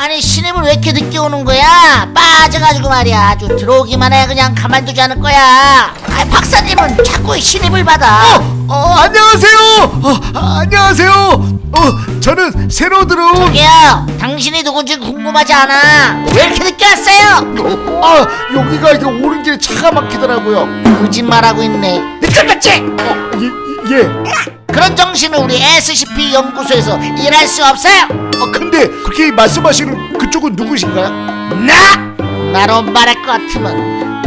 아니 신입을 왜 이렇게 늦게 오는 거야? 빠져가지고 말이야 아주 들어오기만 해 그냥 가만두지 않을 거야 아 박사님은 자꾸 신입을 받아 어, 안녕하세요. 어, 아, 안녕하세요. 어, 저는 새로 들어온 저기요 당신이 누군지 궁금하지 않아 왜 이렇게 늦게 왔어요? 아, 여기가 이게 오는 길에 차가 막히더라고요. 거짓말하고 있네 늦었겠지? 어, 예, 예. 그런 정신을 우리 SCP 연구소에서 일할 수 없어요 아, 근데 그렇게 말씀하시는 그쪽은 누구신가요? 나! 나로 말할 것 같으면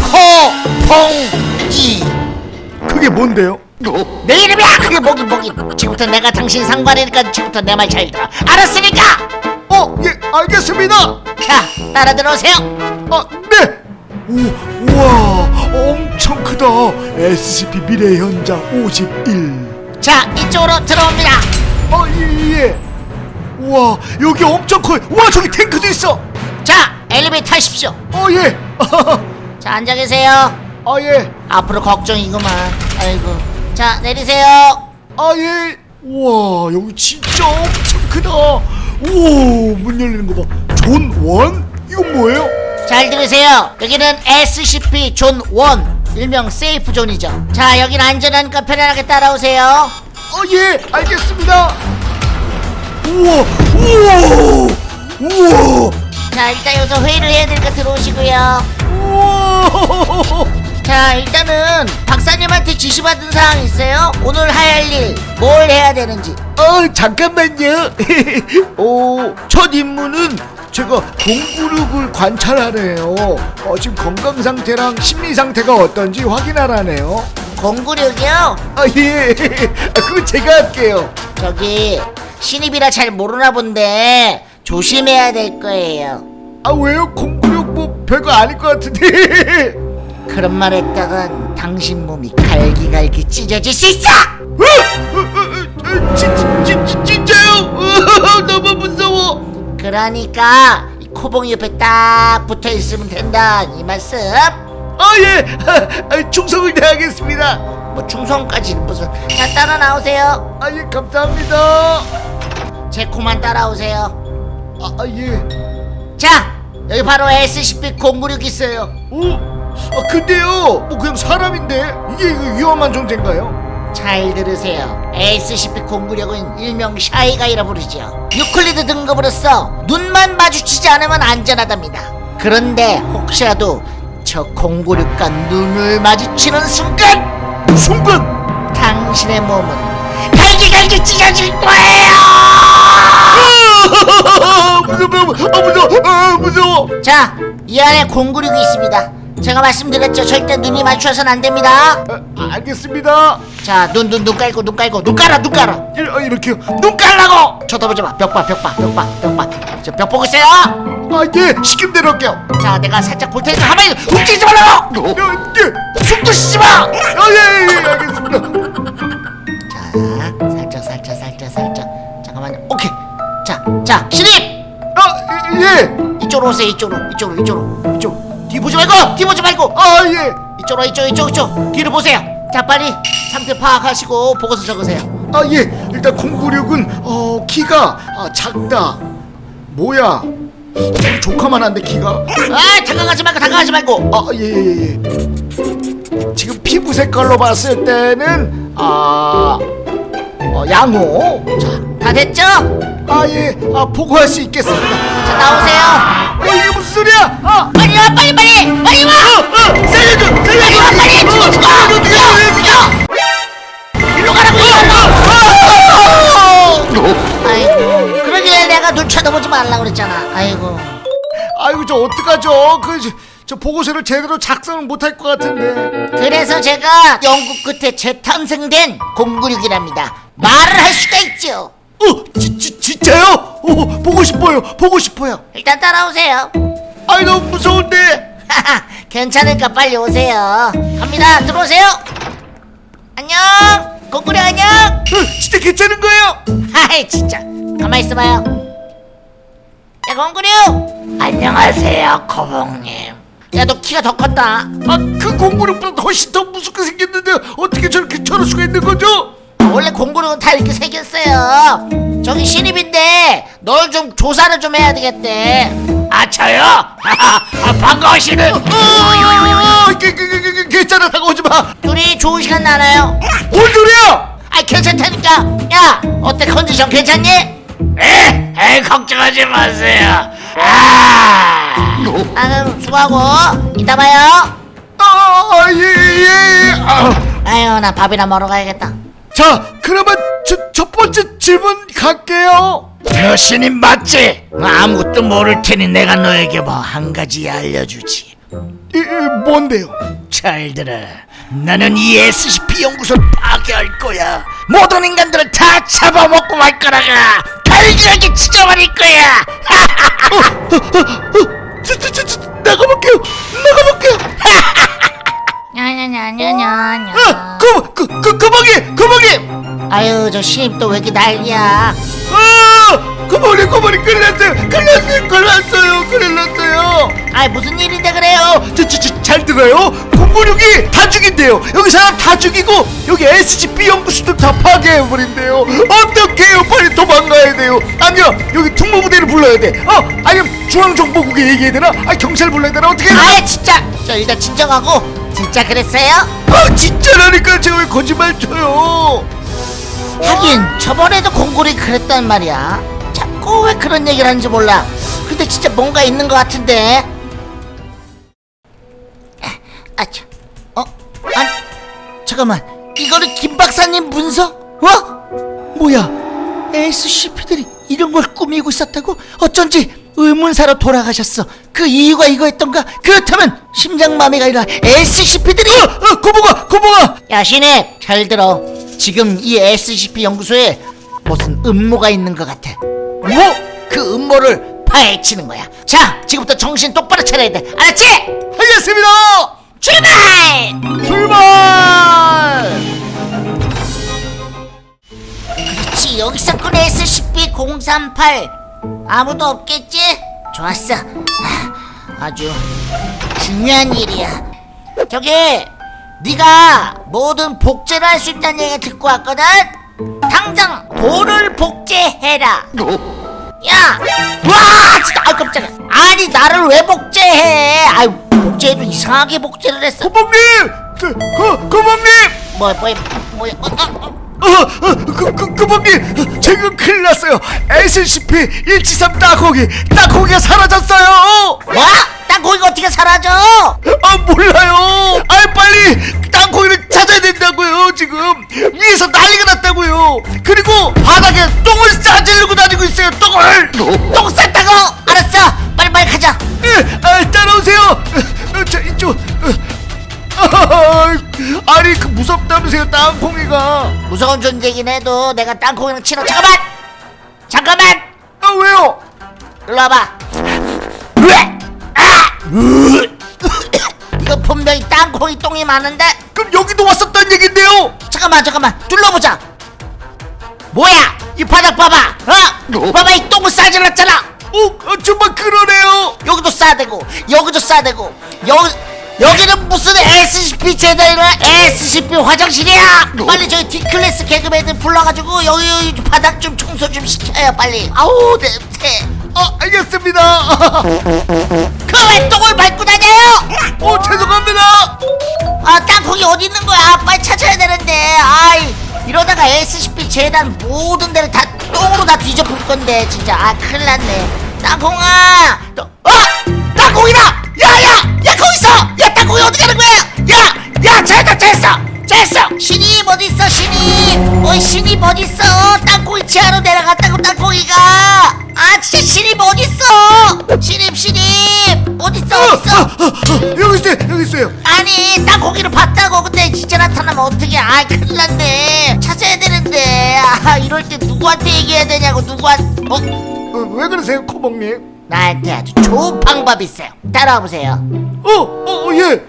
포봉이 그게 뭔데요? 내 이름이야 그게 뭐긴 뭐긴 지금부터 내가 당신 상관이니까 지금부터 내 말 잘 들어 알았으니까 어, 예, 알겠습니다. 자 따라 들어오세요 아, 네. 오, 우와, 엄 청 크다. SCP 미래 현장 51. 자 이쪽으로 들어옵니다 어, 예, 예. 우와, 여기 엄청 커요. 우와, 저기 탱크도 있어. 자 엘리베이터 타십시오 어, 예. 자 앉아 계세요 아, 예. 앞으로 걱정이구만 아이고 자 내리세요 아, 예. 우와, 여기 진짜 엄청 크다. 오, 문 열리는 거 봐. Zone one? 이건 뭐예요? 잘 들으세요 여기는 SCP zone one 일명 safe zone이죠 자 여긴 안전하니까 편안하게 따라오세요 어, 예, 알겠습니다. 우와, 우와, 우와, 자 일단 여기서 회의를 해야 되니까 들어오시고요 우와. 자 일단은 박사님한테 지시받은 사항 있어요? 오늘 할 일 뭘 해야 되는지 어, 잠깐만요. 어, 첫 임무는 제가 공구력을 관찰하네요. 어, 지금 건강 상태랑 심리 상태가 어떤지 확인하라네요. 공구력이요? 아, 예. 아, 그건 제가 할게요. 저기 신입이라 잘 모르나 본데 조심해야 될 거예요 아, 왜요? 공구력 뭐 별거 아닐 것 같은데. 그런 말 했다간 당신 몸이 갈기갈기 찢어질 수 있어! 어? 어, 어, 어? 어. 그러니까 이 코봉이 옆에 딱 붙어 있으면 된다 이 말씀 아, 예. 아, 충성을 다하겠습니다. 뭐 충성까지는 무슨 자 따라 나오세요 아, 예, 감사합니다. 제 코만 따라오세요 아, 아 예. 자 여기 바로 SCP 096 있어요 어? 아 근데요 뭐 그냥 사람인데 이게 위험한 존재인가요? 잘 들으세요. SCP 096은 일명 샤이가이라 부르죠 유클리드 등급으로서 눈만 마주치지 않으면 안전하답니다. 그런데 혹시라도 저 096과 눈을 마주치는 순간! 순간! 당신의 몸은 갈기갈기 찢어질 거예요! 아, 무서워 아 무서워 아 무서워. 자, 이 안에 096이 있습니다. 제가 말씀드렸죠. 절대 눈이 마주쳐서는 안 됩니다. 아, 알겠습니다 자, 눈, 눈, 눈 깔고, 눈 깔고, 눈 깔아, 눈 깔아. 이, 아, 이렇게요 눈 깔라고! 쳐다보지 마. 벽 봐, 벽 봐, 벽 봐, 벽 봐. 저벽 보고 있어요. 아예 시킴대로 할게요 자, 내가 살짝 볼 테니까 가만히 움직이지 말라고! 어, 예. 숨도 쉬지 마! 아예 예, 예, 알겠습니다 자, 살짝, 살짝, 살짝, 살짝. 잠깐만요. 오케이. 자, 자, 신입! 아예 이쪽으로 오세요. 이쪽으로, 이쪽으로, 이쪽으로. 이쪽. 뒤 보지 말고, 뒤 보지 말고. 아 예 이쪽으로, 이쪽, 이쪽, 이쪽. 뒤를 보세요. 자, 빨리 상태 파악하시고 보고서 적으세요. 아 예 일단 096은 어 키가 아, 작다 뭐야 조카만 한데 키가 아, 다가가지 말고, 다가가지 말고. 아, 예, 예, 예. 지금 피부 색깔로 봤을 때는 아, 어, 양호. 자, 다 됐죠? 아, 예, 아, 보고할 수 있겠습니다. 자, 나오세요. 어, 이게 무슨 소리야? 아, 빨리 와, 빨리, 빨리, 빨리 와. 아, 살려줘, 빨리 와, 빨리, 죽어, 죽어. 살려줘, 죽어, 죽어. 일로 가라고, 일로. 아이고, 그러길래 내가 눈 쳐다보지 말라 그랬잖아. 아이고. 아이고, 저 어떡하죠? 그, 저, 저 보고서를 제대로 작성을 못할 것 같은데. 그래서 제가 연구 끝에 재탄생된 096이랍니다. 말을 할 수가 있죠. 어, 지, 지, 진짜요? 어, 보고 싶어요, 보고 싶어요. 일단 따라오세요. 아이, 너무 무서운데. 하하, 괜찮으니까 빨리 오세요. 갑니다. 들어오세요. 안녕. 공구리 안녕. 어, 진짜 괜찮은 거예요? 하이 진짜. 가만 있어봐요. 야 공구리. 안녕하세요 코봉님. 야 너 키가 더 컸다. 아, 그 공부력보다 훨씬 더 무섭게 생겼는데 어떻게 저렇게 저럴 수가 있는 거죠? 원래 공구력은 다 이렇게 생겼어요 저기 신입인데 널 좀 조사를 좀 해야 되겠대 아 저요? 아, 어, 그, 그, 그, 그, 괜찮아 다가오지 마. 둘이 좋은 시간 나나요? 뭔 소리야? 아이 괜찮다니까 야 어때 컨디션 괜찮니? 에, 에 걱정하지 마세요 아 아 그럼 수고하고 이따 봐요 아, 예, 예. 아. 아유 나 밥이나 먹으러 가야겠다 자, 그러면 저, 첫 번째 질문 갈게요. 너 신임 맞지? 아무것도 모를 테니 내가 너에게 뭐 한 가지 알려주지 이, 이, 뭔데요? 잘 들어 나는 이 SCP 연구소를 파괴할 거야 모든 인간들을 다 잡아먹고 말 거라가 갈기하게 찢어버릴 거야 저, 저, 저, 저, 나가볼게요. 나가볼게요. 냐냐냐냐냐냐 아, 그, 그, 그, 그방이, 그방이. 아유 저 신입 또 왜 이렇게 난리야? 아, 큰일 났어요. 큰일 났어요. 큰일 났어요. 아이 무슨 일인데 그래요 저, 저, 저, 잘 들어요. 공군력이 다 죽인대요. 여기 사람 다 죽이고 여기 SCP 연구소도 다 파괴해버린대요. 어떡해요? 빨리 도망가야 돼요. 아니요, 여기 특무부대를 불러야 돼. 어, 아니면 중앙정보국에 얘기해야 되나? 아, 경찰 불러야 되나? 어떻게? 아이 진짜 저 일단 진정하고 진짜 그랬어요? 아, 진짜라니까 제가 왜 거짓말 쳐요? 하긴 저번에도 공골이 그랬단 말이야 자꾸 왜 그런 얘기를 하는지 몰라 근데 진짜 뭔가 있는 것 같은데 아차 어? 아니 잠깐만 이거는 김 박사님 문서? 어? 뭐야 SCP들이 이런 걸 꾸미고 있었다고? 어쩐지 의문사로 돌아가셨어 그 이유가 이거였던가? 그렇다면 심장마비가 아니라 SCP들이 어, 어, 고봉아, 고봉아. 야 신입 잘 들어 지금 이 SCP 연구소에 무슨 음모가 있는 것 같아 뭐? 그 음모를 파헤치는 거야 자 지금부터 정신 똑바로 차려야 돼 알았지? 알겠습니다. 출발! 출발. 그렇지 여기 있었군 SCP-038 아무도 없겠지? 좋았어 하, 아주 중요한 일이야 저기 네가 모든 복제를 할 수 있다는 얘기 듣고 왔거든? 당장 돌을 복제해라 야! 와! 진짜 아 깜짝이야 아니 나를 왜 복제해 아유 복제해도 이상하게 복제를 했어 고봉님, 그, 그, 고봉님. 뭐야 뭐야 뭐야 어, 어, 어. 어, 어, 그, 그, 지금 큰일 났어요 SCP-173 땅콩이 땅콩이가 사라졌어요 뭐? 땅콩이가 어떻게 사라져? 아 몰라요. 아 빨리 땅콩이를 찾아야 된다고요 지금. 위에서 난리가 났다고요. 그리고 바닥에 똥을 싸지르고 다니고 있어요 똥을. 똥 쌌다고? 알았어. 빨리빨리 가자. 예, 아, 따라오세요. 어, 어, 자 이쪽 어. 아, 아니 그 무섭다면서요 땅콩이가. 무서운 존재긴 해도 내가 땅콩이랑 친해 잠깐만! 잠깐만! 아 왜요? 일로 와봐. 으악! 아! 이거 분명히 땅콩이 똥이 많은데 그럼 여기도 왔었단 얘긴데요 잠깐만 잠깐만 둘러보자 뭐야 이 바닥 봐봐 어? 봐봐 이 똥을 싸질렀잖아 어, 어 정말 그러네요 여기도 싸대고 여기도 싸대고 여기 여기는 무슨 SCP 재단이나 SCP 화장실이야 빨리 저기 D클래스 개그맨들 불러가지고 여기, 여기 바닥 좀 청소 좀 시켜요 빨리 아우 냄새 아 알겠습니다. 그왜 똥을 밟고 다녀요? 어 죄송합니다. 아 땅콩이 어디 있는 거야? 빨리 찾아야 되는데. 아이 이러다가 SCP 재단 모든 데를 다 똥으로 다 뒤져볼 건데 진짜. 아 큰일 났네. 땅콩아! 너, 어? 땅콩이다! 야야! 야 거기 있어! 야 땅콩이 어디 가는 거야? 야야 잘했다 잘했어 잘했어 신입 어디 있어 신입 어이 신입 어디 있어! 땅콩이 지하로 내려갔다고 땅콩이가! 아 진짜 신입 어디 있어! 신입 신입 어디 있어 어디 있어! 아, 아, 여기 있어요 여기 있어요. 아니 땅콩이를 봤다고! 근데 진짜 나타나면 어떡해? 아 큰일 났네. 찾아야 되는데. 아 이럴 때 누구한테 얘기해야 되냐고 누구한테 어? 어, 왜 그러세요 코봉님? 나한테 아주 좋은 방법이 있어요. 따라와 보세요. 어 어 예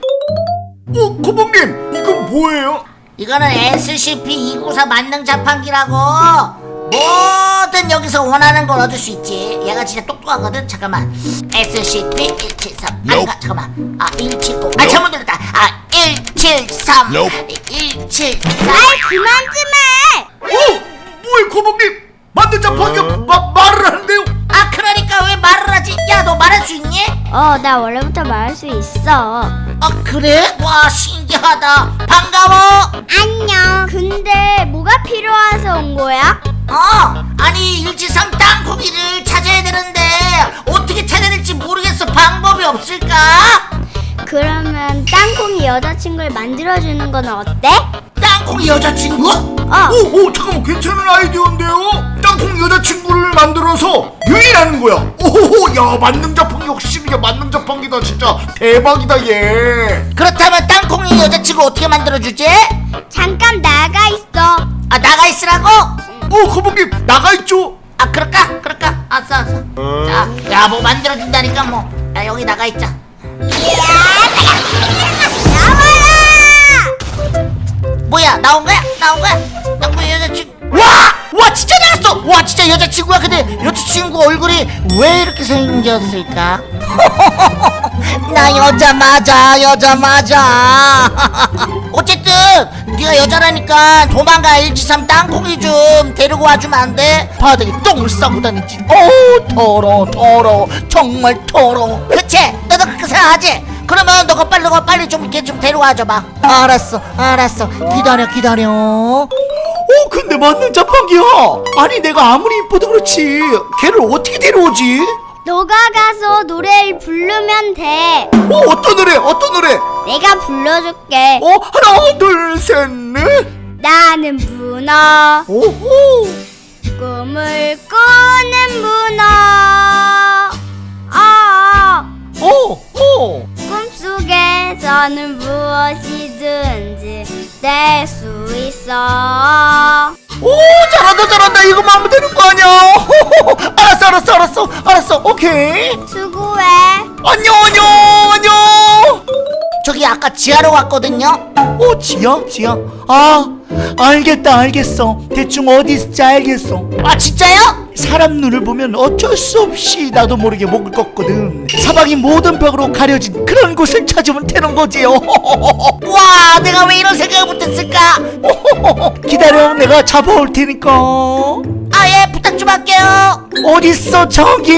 어 코봉님 이건 뭐예요? 이거는 SCP-294 만능 자판기라고. 뭐든 여기서 원하는 걸 얻을 수 있지. 얘가 진짜 똑똑하거든. 잠깐만. SCP-173 아닌가 잠깐만. 아 179. 아 잘못 눌렀다. 아173 173 아이 그만 좀 해! 어? 뭐야 거북님 만든 자판기가 마, 말을 하는데요? 아 그러니까 왜 말을 하지? 야 너 말할 수 있니? 어, 나 원래부터 말할 수 있어. 아 그래? 와 신기하다 반가워 안녕. 근데 뭐가 필요해서 온 거야? 어 아니 일지삼 땅콩이를 찾아야 되는데 어떻게 찾아야 될지 모르겠어 방법이 없을까? 그러면 땅콩이 여자친구를 만들어주는 건 어때? 땅콩이 여자친구? 어. 오, 오 잠깐만 괜찮은 아이디어인데요? 땅콩 여자친구를 만들어서 유인하는 거야 오호호 야 만능 자판기 역시 이게 만능 자판기다 진짜 대박이다 얘 그렇다면 땅콩이 여자친구 어떻게 만들어주지? 잠깐 나가 있어. 아 나가 있으라고? 어, 거북님 나가 있죠? 아 그럴까? 그럴까? 알았어 알았어 자야 뭐 만들어준다니까 뭐 야, 여기 나가 있자 나와라! 뭐야 나온 거야? 나온 거야? 땅콩이 여자친구 와! 와 진짜 나왔어! 와 진짜 여자친구야 근데 여자친구 얼굴이 왜 이렇게 생겼을까? 나 여자 맞아 여자 맞아 어쨌든 네가 여자라니까 도망가 일지삼 땅콩이 좀 데리고 와주면 안 돼? 바닥에 똥을 싸고 다니지 어우 더러 더러 정말 더러 그치? 너도 그렇게 생각하지? 그러면 너가 빨리 너가 빨리 좀 이렇게 좀 데려와 줘 봐 알았어 알았어. 기다려 기다려. 어 근데 만능 자판기야. 아니 내가 아무리 이뻐도 그렇지. 걔를 어떻게 데려오지? 너가 가서 노래를 부르면 돼. 어 어떤 노래 어떤 노래? 내가 불러줄게. 어 하나 둘셋넷. 나는 문어, 오호 꿈을 꾸는 문어. 아, 오호 꿈 속에서는 무엇이든지 될 수 있어. 오 잘한다 잘한다 이거만 하면 되는 거 아니야. 알았어 알았어 알았어 알았어 오케이 수고해. 안녕 안녕 안녕 저기 아까 지하로 왔거든요. 오 지야 지야 아 알겠다 알겠어. 대충 어디 있을지 알겠어. 아 진짜요? 사람 눈을 보면 어쩔 수 없이 나도 모르게 목을 꺾거든. 사방이 모든 벽으로 가려진 그런 곳을 찾으면 되는 거지요. 와 내가 왜 이런 생각을 못했을까? 기다려 내가 잡아올 테니까. 아 예 부탁 좀 할게요. 어딨어 저기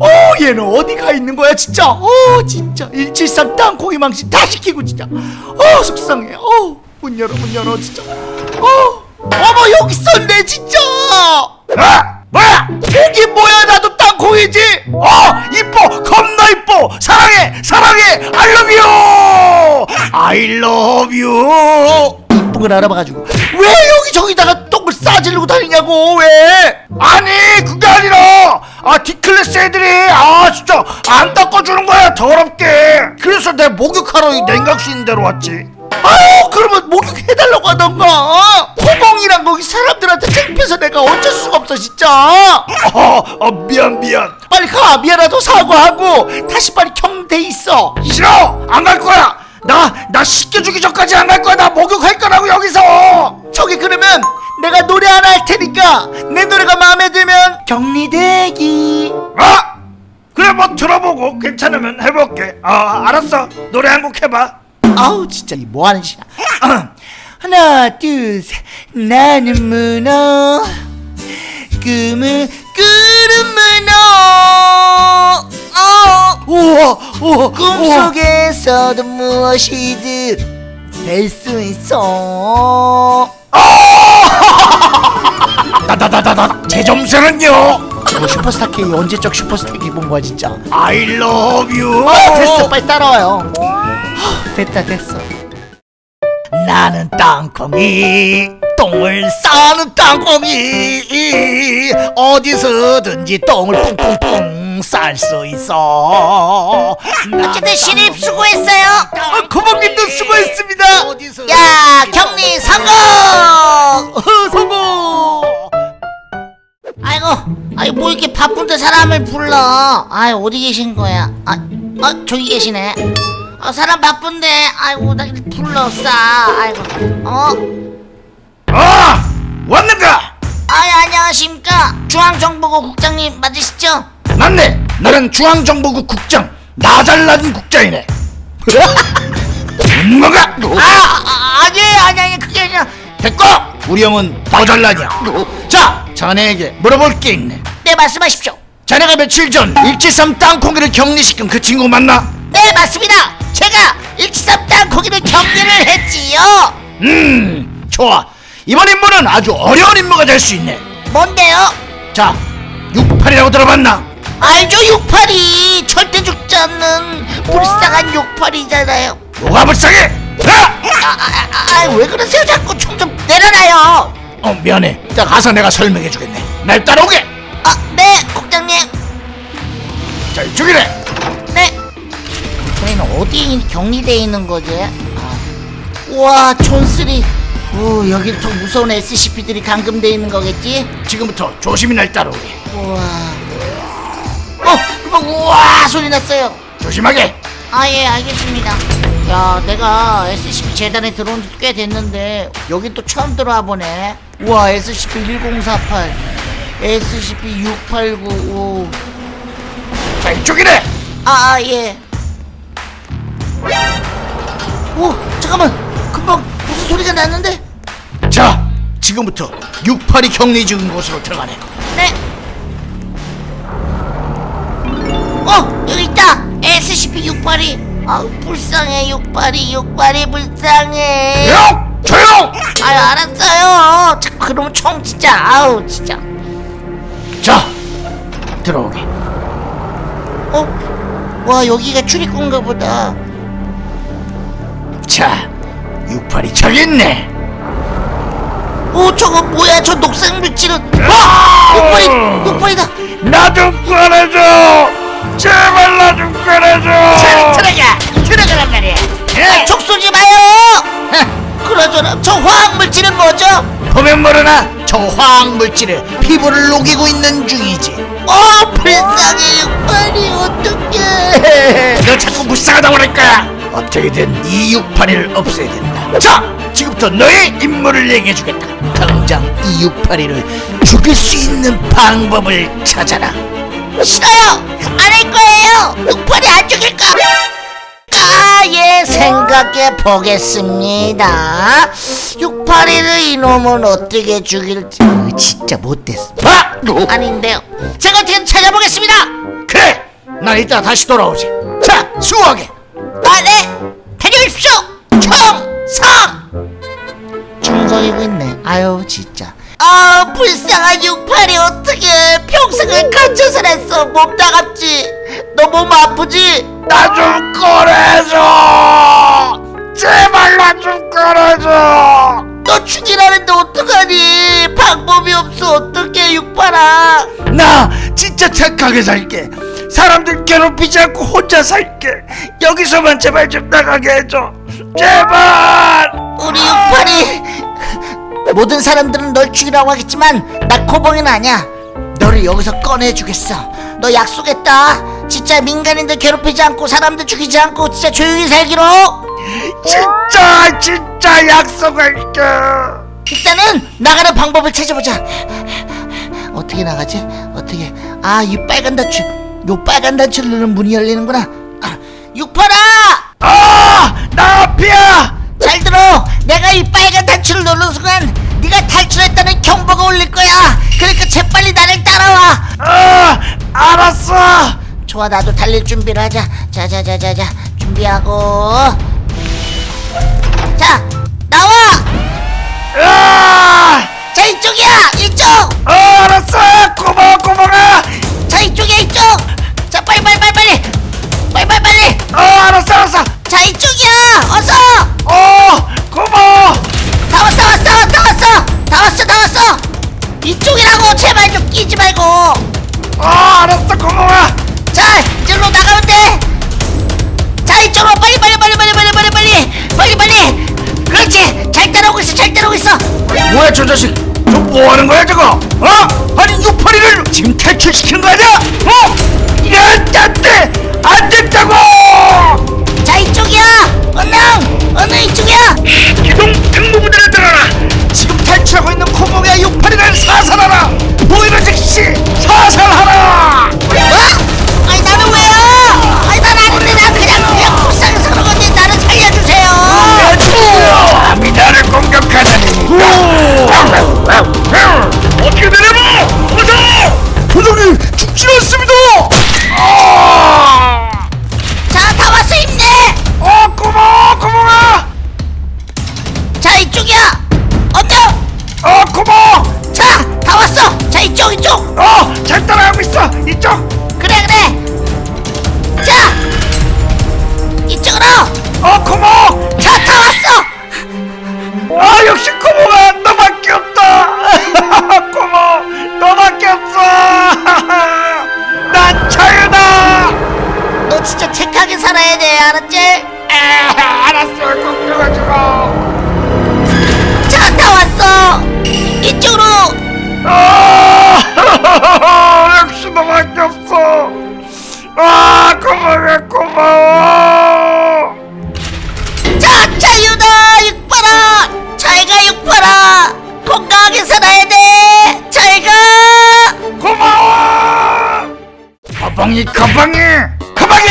어 얘는 어디 가 있는 거야 진짜? 어 진짜. 173 땅콩이 망신 다 시키고 진짜. 어 속상해. 어문 열어 문 열어 진짜. 어 어머 여기 있었네 진짜. 아 뭐야? 여기 뭐야? 나도 땅콩이지? 어 이뻐 겁나 이뻐. 사랑해 사랑해. I love you. I love you. 이쁜 걸 알아봐가지고. 왜 여기 저기다가 똥을 싸지르고 다니냐고 왜? 아니 그게 아니라 아 D클래스 애들이 아 진짜 안 닦아주는 거야 더럽게. 그래서 내가 목욕하러 이 냉각수 있는 데로 왔지. 아유 그러면 목욕해달라고 하던가. 호봉이랑 거기 사람들한테 창피해서 내가 어쩔 수가 없어 진짜. 어, 어 미안 미안. 빨리 가 미안하다고 사과하고. 다시 빨리 경대 있어. 싫어! 안 갈 거야. 나 나 씻겨주기 전까지 안 갈 거야. 나 목욕할 거라고 여기서 저기 그러면 내가 노래 하나 할 테니까 내 노래가 마음에 들면 격리대기. 아 그래 뭐 들어보고 괜찮으면 해볼게. 아 알았어. 노래 한 곡 해봐. 아우 진짜 이 뭐하는 짓이야. 하나 둘셋. 나는 문어. 꿈을 꾸는 문어. 어. 우와 우와. 꿈속에서도 무엇이든 될 수 있어. 나나나나나 제 점수는요? 뭐 슈퍼스타 K 언제적 슈퍼스타 K 본 거야 진짜. I love you. 아, 됐어 빨리 따라와요. 하, 됐다 됐어. 나는 땅콩이 똥을 싸는 땅콩이. 어디서든지 똥을 뿡뿡뿡 쌀 수 있어. 어쨌든 신입 수고했어요. 아, 고객님도 수고했습니다. 야 격리 성공! 어, 성공! 아이고 아이 뭐 이렇게 바쁜데 사람을 불러? 아이 어디 계신 거야? 아, 아 저기 계시네. 아 사람 바쁜데 아이고 나 이렇게 불렀어 아이고 어? 아 왔는가? 아이 안녕하십니까? 중앙정보국 국장님 맞으시죠 맞네. 나는 중앙정보국 국장 나잘난 국장이네. 뭐가! 아, 아 아니에요 아니 아니 그게 아니라 됐고 우리 형은 더 잘나냐? 자 자네에게 물어볼 게 있네. 네 말씀하십시오. 자네가 며칠 전 일지삼 땅콩이를 격리시킨 그 친구 맞나? 네 맞습니다. 제가 일치삼 땅콩이를 격리를 했지요. 음 좋아. 이번 임무는 아주 어려운 임무가 될 수 있네. 뭔데요? 자 68이라고 들어봤나? 알죠 68이? 절대 죽지 않는 불쌍한 68이잖아요. 뭐가 불쌍해? 아! 아왜 그러세요? 자꾸 총 좀 내려놔요. 어 미안해. 이따 가서 내가 설명해 주겠네. 날 따라오게! 아네 국장님. 자 이쪽이래! 네. 저희는 어디 격리돼 있는 거지? 아. 우와 촌스리. 오 여기 더 무서운 SCP들이 감금돼 있는 거겠지? 지금부터 조심히 날 따라오게. 우와 어 그만 우와 소리 났어요 조심하게 아 예 알겠습니다 야 내가 SCP 재단에 들어온 지 꽤 됐는데 여기 또 처음 들어와 보네 우와 SCP-1048 SCP-6895 자 이쪽이래 아, 아, 예. 오, 잠깐만. 금방 무슨 소리가 났는데? 자 지금부터 68이 격리 중인 곳으로 들어가네 네. 어, 여기 있다. SCP-682. 아우, 불쌍해, 682, 682, 불쌍해. 조용! 조용! 아유, 알았어요. 자꾸 그러면 총 진짜, 아우, 진짜. 자 들어오게 어? 와, 여기가 출입구인가 보다. 자 68이 저기 있네 오, 저거 뭐야? 저 녹색 물질은. 와! 682, 682다. 나 좀 꺼내줘 제발 나 좀 꺼내줘. 들어가 들어가란 말이야. 아, 촉 쏘지 마요. 그러저나 저 화학 물질은 뭐죠? 보면 모르나? 저 화학물질에 피부를 녹이고 있는 중이지. 어 불쌍해. 육발이 어떡해. 너 자꾸 불쌍하다고 그럴 거야. 어떻게든 이 681을 없애야 된다. 자 지금부터 너의 임무를 얘기해주겠다. 당장 이 681을 죽일 수 있는 방법을 찾아라 싫어요 안 할 거예요 육발이 안 죽일까 아 예 생각해 보겠습니다 681을 이놈은 어떻게 죽일지 어, 진짜 못됐어 아! 아닌데요 제가 어떻게 찾아보겠습니다 그래 난 이따 다시 돌아오지 자 수고하게 아, 네! 다녀오십시오! 총 성! 충성이고 있네. 아유, 진짜. 아, 불쌍한 68이 어떻게 평생을 갇혀 살았어. 몸 따갑지? 너 몸 아프지? 나 좀 꺼내줘 제발 나 좀 꺼내줘 너 죽이라는데 어떡하니? 방법이 없어. 어떡해, 68아. 나 진짜 착하게 살게 사람들 괴롭히지 않고 혼자 살게 여기서만 제발 좀 나가게 해줘 제발 우리 68이. 모든 사람들은 널 죽이라고 하겠지만, 나 코봉이는 아니야. 너를 여기서 꺼내주겠어. 너 약속했다. 진짜 민간인들 괴롭히지 않고 사람들 죽이지 않고 진짜 조용히 살기로. 진짜 진짜 약속할게 일단은 나가는 방법을 찾아보자. 어떻게 나가지? 어떻게? 아, 이 빨간 단추. 요 빨간 단추를 누르면 문이 열리는구나. 아, 육팔아! 아나 앞이야 잘 들어. 내가 이 빨간 단추를 누르는 순간 네가 탈출했다는 경보가 울릴 거야. 그러니까 재빨리 나를 따라와. 아 알았어 좋아, 나도 달릴 준비를 하자. 자자자자자, 준비하고. 자, 나와. 아 자, 이쪽이야. 이쪽. 어, 알았어 고마워 고마워 자, 이쪽이야, 이쪽. 자, 빨리 빨리 빨리 빨리. 빨리 빨리 빨리. 어 알았어 알았어 자, 이쪽이야. 어서. 어 고마워 다 왔어, 왔어, 왔어, 왔어. 다 왔어, 다 왔어. 이쪽이라고 제발 좀 끼지 말고. 어 알았어 고마워 자, 이리로 나가면 돼. 자, 이쪽으로 빨리 빨리 빨리 빨리 빨리 빨리 빨리 빨리 빨리. 그렇지. 잘 따라오고 있어, 잘 따라오고 있어. 뭐야 저 자식 저 뭐하는 거야 저거 어? 아니 681을 지금 탈출시키는 거 아니야? 어? 이게 안돼 안 된다고 자, 이쪽이야! 언능! 언능 이쪽이야! 기동 특무부대를 따라라! 지금 탈출하고 있는 코몽이야 요팔이를 사살하라! 보이는 즉시 사살하라! 어? 아니 나는 왜요? 아니 난 아닌데 난 그냥 그냥 불쌍해서 그런 건데 나를 살려주세요! 감히 나를 공격하다니! 어떻게 되려고! 어서! 도정이 죽지 않습니다! 아! 이쪽 이쪽! 어! 잘 따라가고 있어. 이쪽. 그래 그래. 자! 이쪽으로! 어 코모! 자 다 왔어! 아 역시 코모가 너밖에 없다. 코모 너밖에 없어. 난 자유다. 너 진짜 착하게 살아야 돼 알았지? 에 알았어. 꼭 들어가지고. 가방이 가방이 가방이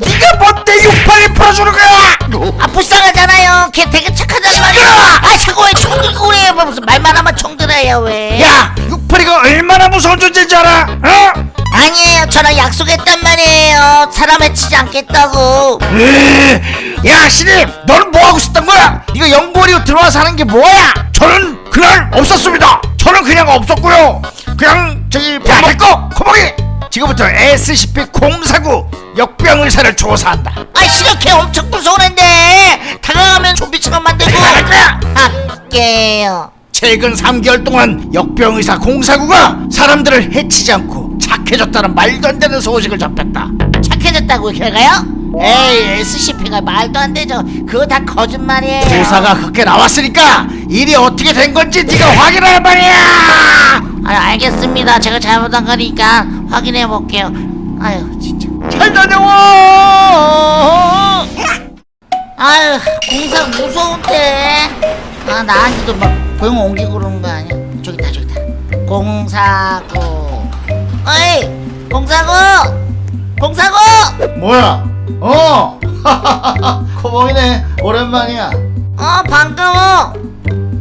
네가 뭔데? 육팔을 풀어주는 거야! 아 불쌍하잖아요. 걔 되게 착하단 말이야. 아 자꾸 왜 총 들고 그래 뭐 무슨 말만 하면 총 들어야 왜? 야 육팔이가 얼마나 무서운 존재인 줄 알아? 어? 아니에요. 저랑 약속했단 말이에요. 사람 해치지 않겠다고. 으, 야 신입 너는 뭐 하고 있었던 거야? 네가 연구원으로 들어와서 하는 게 뭐야? 저는 그냥 없었습니다. 저는 그냥 없었고요. 그냥 저기 야 됐고 코봉이 지금부터 SCP-049 역병 의사를 조사한다. 아걔 엄청 무서운 앤데. 다가가면 좀비처럼 만들고. 할 거야 할게요. 최근 3개월 동안 역병 의사 049가 사람들을 해치지 않고 착해졌다는 말도 안 되는 소식을 접했다 착해졌다고 걔가요? 에이 SCP가 말도 안 되죠. 그거 다 거짓말이에요. 조사가 그렇게 나왔으니까 일이 어떻게 된 건지 네가 확인할 말이야! 아 알겠습니다. 제가 잘못한 거니까 확인해 볼게요. 아유 진짜. 잘 다녀와! 아유 공사 무서운데. 아 나한테도 막병 옮기고 그러는 거 아니야? 저기다 저기다. 공사구 어이 공사구 공사구 뭐야? 어! 코봉이네. 오랜만이야. 어 반가워.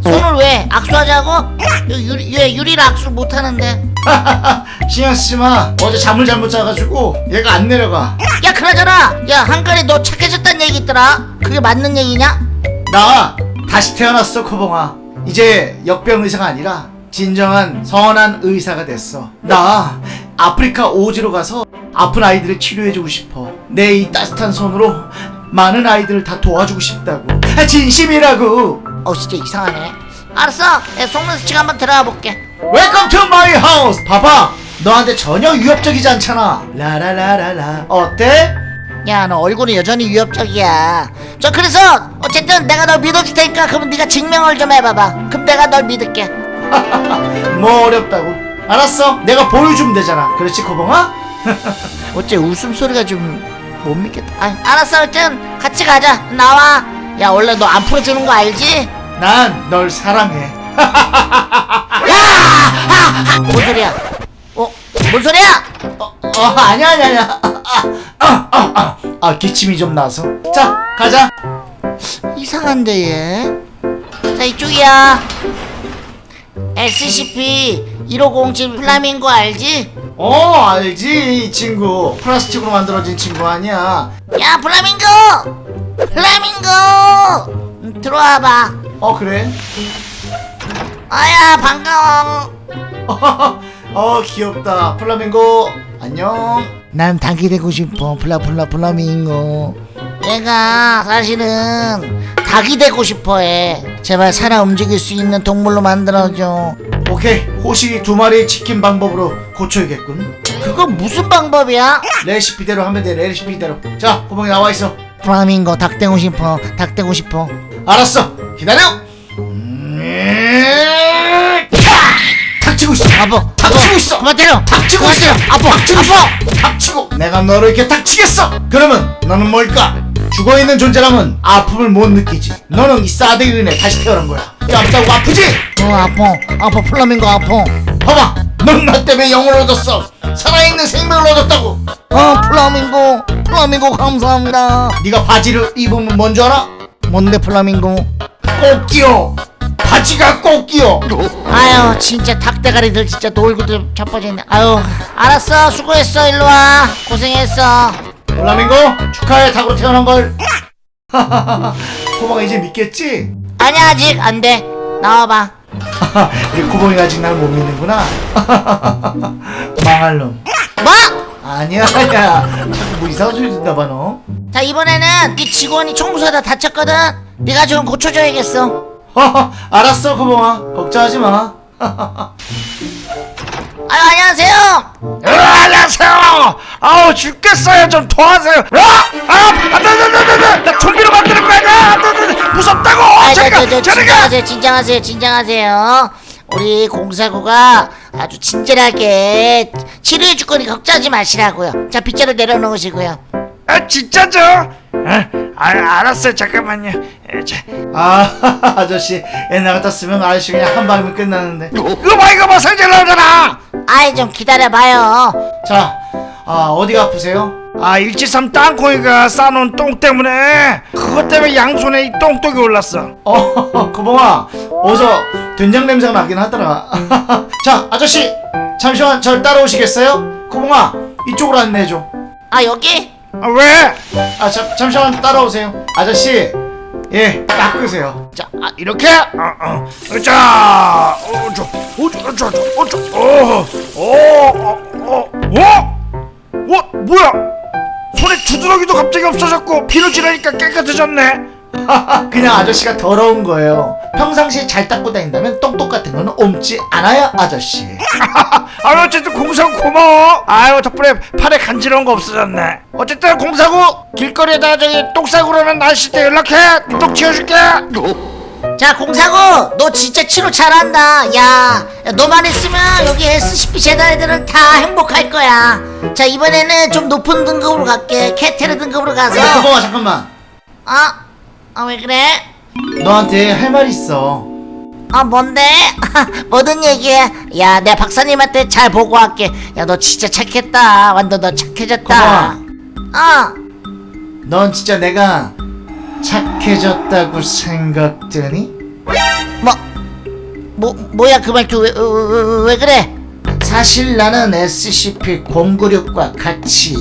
손을 왜 악수하자고? 유- 유리, 얘 유리를 악수 못하는데. 신경 쓰지마. 어제 잠을 잘못 자가지고 얘가 안 내려가. 야 그러잖아. 야 한가리 너 착해졌단 얘기 있더라. 그게 맞는 얘기냐? 나 다시 태어났어 코봉아. 이제 역병 의사가 아니라 진정한 선한 의사가 됐어. 나 아프리카 오지로 가서 아픈 아이들을 치료해주고 싶어. 내 이 따뜻한 손으로 많은 아이들을 다 도와주고 싶다고. 아, 진심이라고. 어 진짜 이상하네. 알았어. 내 속눈썹 한번 들어가 볼게. my house 봐봐. 너한테 전혀 위협적이지 않잖아. 라라라라라. 어때? 야 너 얼굴은 여전히 위협적이야. 저 그래서 어쨌든 내가 널 믿어줄 테니까 그럼 네가 증명을 좀 해봐봐. 그럼 내가 널 믿을게 뭐 어렵다고? 알았어. 내가 보여주면 되잖아. 그렇지 코봉아? 어째 웃음소리가 좀 못 믿겠다. 아, 알았어. 하여튼 같이 가자. 나와. 야 원래 너 안 풀어주는 거 알지? 난 널 사랑해. 뭔 소리야? 어? 뭔 소리야? 어, 어 아니야 아니야 아니야. 아, 아, 아, 아, 아 기침이 좀 나서. 자 가자. 이상한데 얘자 이쪽이야 SCP-1507 플라밍고 알지? 어 알지 이 친구. 플라스틱으로 만들어진 친구 아니야. 야 플라밍고! 플라밍고! 음, 들어와봐. 어 그래? 아야 반가워. 어 귀엽다. 플라밍고 안녕. 난 닭이 되고 싶어. 플라플라 플라밍고 내가 사실은 닭이 되고 싶어해. 제발 살아 움직일 수 있는 동물로 만들어줘. 오케이. 호시 두 마리 치킨 방법으로 고쳐야겠군. 그거 무슨 방법이야? 레시피대로 하면 돼. 레시피대로. 자 구멍이 나와 있어. 플라밍고 닭 되고 싶어. 닭 되고 싶어. 알았어. 기다려. 음, 닥치고 있어. 아버 닥치고 있어. 그만 때려. 닥치고 있어. 아빠 닥치고 있어. 아빠 닥치고. 내가 너를 이렇게 닥치겠어. 그러면 너는 뭘까 죽어있는 존재라면 아픔을 못 느끼지. 너는 이 싸대기로 인해 다시 태어난 거야. 깜짝 아프지? 어 아파. 아파 플라밍고 아파. 봐봐 넌 나 때문에 영혼을 얻었어. 살아있는 생명을 얻었다고. 어 플라밍고. 플라밍고 감사합니다. 네가 바지를 입으면 뭔줄 알아? 뭔데 플라밍고? 꼭 끼어 바지가 꼭 끼어 아유 진짜 닭대가리들 진짜 놀고도 자빠졌네. 아유 알았어. 수고했어. 일로와. 고생했어 플라밍고 축하해 닭으로 태어난 걸. 코바가 이제 믿겠지? 아니야 아직 안돼. 나와봐. 코봉이가 아직 날 못 믿는구나. 망할 놈. 뭐? 아니야 아니야. 뭐 이상한 소리 듣나 봐 너. 자 이번에는 네 직원이 청소하다 다쳤거든. 네가 좀 고쳐줘야겠어. 알았어 코봉아. 걱정하지 마 아유 안녕하세요 어, 안녕하세요 아우 죽겠어요 좀 도와주세요 아! 아! 아나나나나나 나 좀비로 만드는 거야 나, 무섭다고 아, 저, 저, 저, 진정하세요, 진정하세요, 진정하세요. 우리 공사구가 아주 친절하게 치료해 줄 거니까 걱정하지 마시라고요. 자, 빗자루 내려놓으시고요. 아 진짜죠? 아, 아 알았어요. 잠깐만요. 에, 자, 아 아저씨. 옛날 같았으면 아저씨 그냥 한 방이면 끝나는데. 이거 봐 이거 봐. 성질 나오잖아. 아이, 좀 기다려봐요. 자 아, 어디가 아프세요? 아 일지삼 땅콩이가 싸놓은 똥 때문에 그것 때문에 양손에 이 똥똥이 올랐어. 어 고봉아 어서 된장 냄새가 나긴 하더라. 자 아저씨. 잠시만 절 따라오시겠어요? 고봉아 이쪽으로 안내해줘. 아, 여기? 아 왜? 아 잠, 잠시만 따라오세요 아저씨 예 닦으세요 자 아, 이렇게? 어, 어. 자 어저 어저 어저 어저 어, 어어어어 어? 어? 뭐야? 손에 주드러기도 갑자기 없어졌고 비누 지르니까 깨끗해졌네 그냥 아저씨가 더러운 거예요 평상시에 잘 닦고 다닌다면 똥똑 같은 거는 옮지 않아요 아저씨 아유 어쨌든 공사구 고마워 아유 덕분에 팔에 간지러운 거 없어졌네 어쨌든 공사구 길거리에다 저기 똥 싸고 그러면 날씨 때 연락해 똥 치워줄게 자, 공사구, 너 진짜 치료 잘한다. 야, 너만 있으면 여기 SCP 재단 애들은 다 행복할 거야. 자, 이번에는 좀 높은 등급으로 갈게. 캐테르 등급으로 가서. 고봉아 잠깐만 아, 아, 왜 그래? 너한테 할 말 있어 아 뭔데? 뭐든 얘기해 야 내 박사님한테 잘 보고할게 야 너 진짜 착했다 완전 너 착해졌다 어넌 진짜 내가 착해졌다고 생각되니? 뭐, 뭐, 뭐야 그 말투 왜, 왜, 왜 그래? 사실 나는 SCP-096과 같이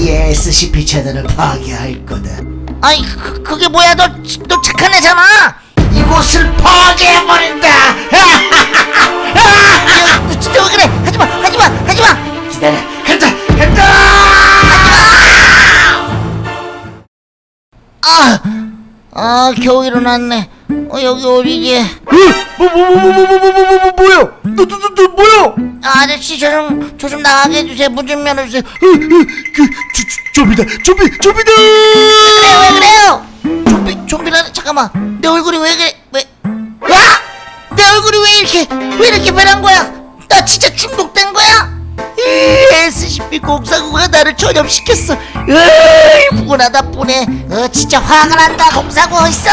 이 SCP 재단을 파괴할 거다. 아이 그, 그게 뭐야? 너, 너 착한 애잖아! 이곳을 파괴해버린다! 야, 너 진짜 왜 그래? 하지마 하지마 하지마! 기다려, 간다, 간다! 아, 아 겨우 일어났네 어 여기 어디지 뭐, 뭐, 뭐, 뭐, 뭐, 뭐, 뭐, 뭐, 뭐, 뭐야? 너, 너, 너, 너, 뭐야? 아, 아저씨 저 좀 저 좀 나가게 해주세요. 문 좀 열어주세요. 그, 조, 조, 좀비다, 좀비, 좀비다! 그래요 왜 그래요? 좀비 좀비라 잠깐만. 내 얼굴이 왜 그래 왜? 와! 내 얼굴이 왜 이렇게 왜 이렇게 변한 거야? 나 진짜 중독된 거야? 이 SCP 공사구가 나를 전염시켰어. 으이 분하다 분해 어 진짜 화가 난다 공사구 어딨어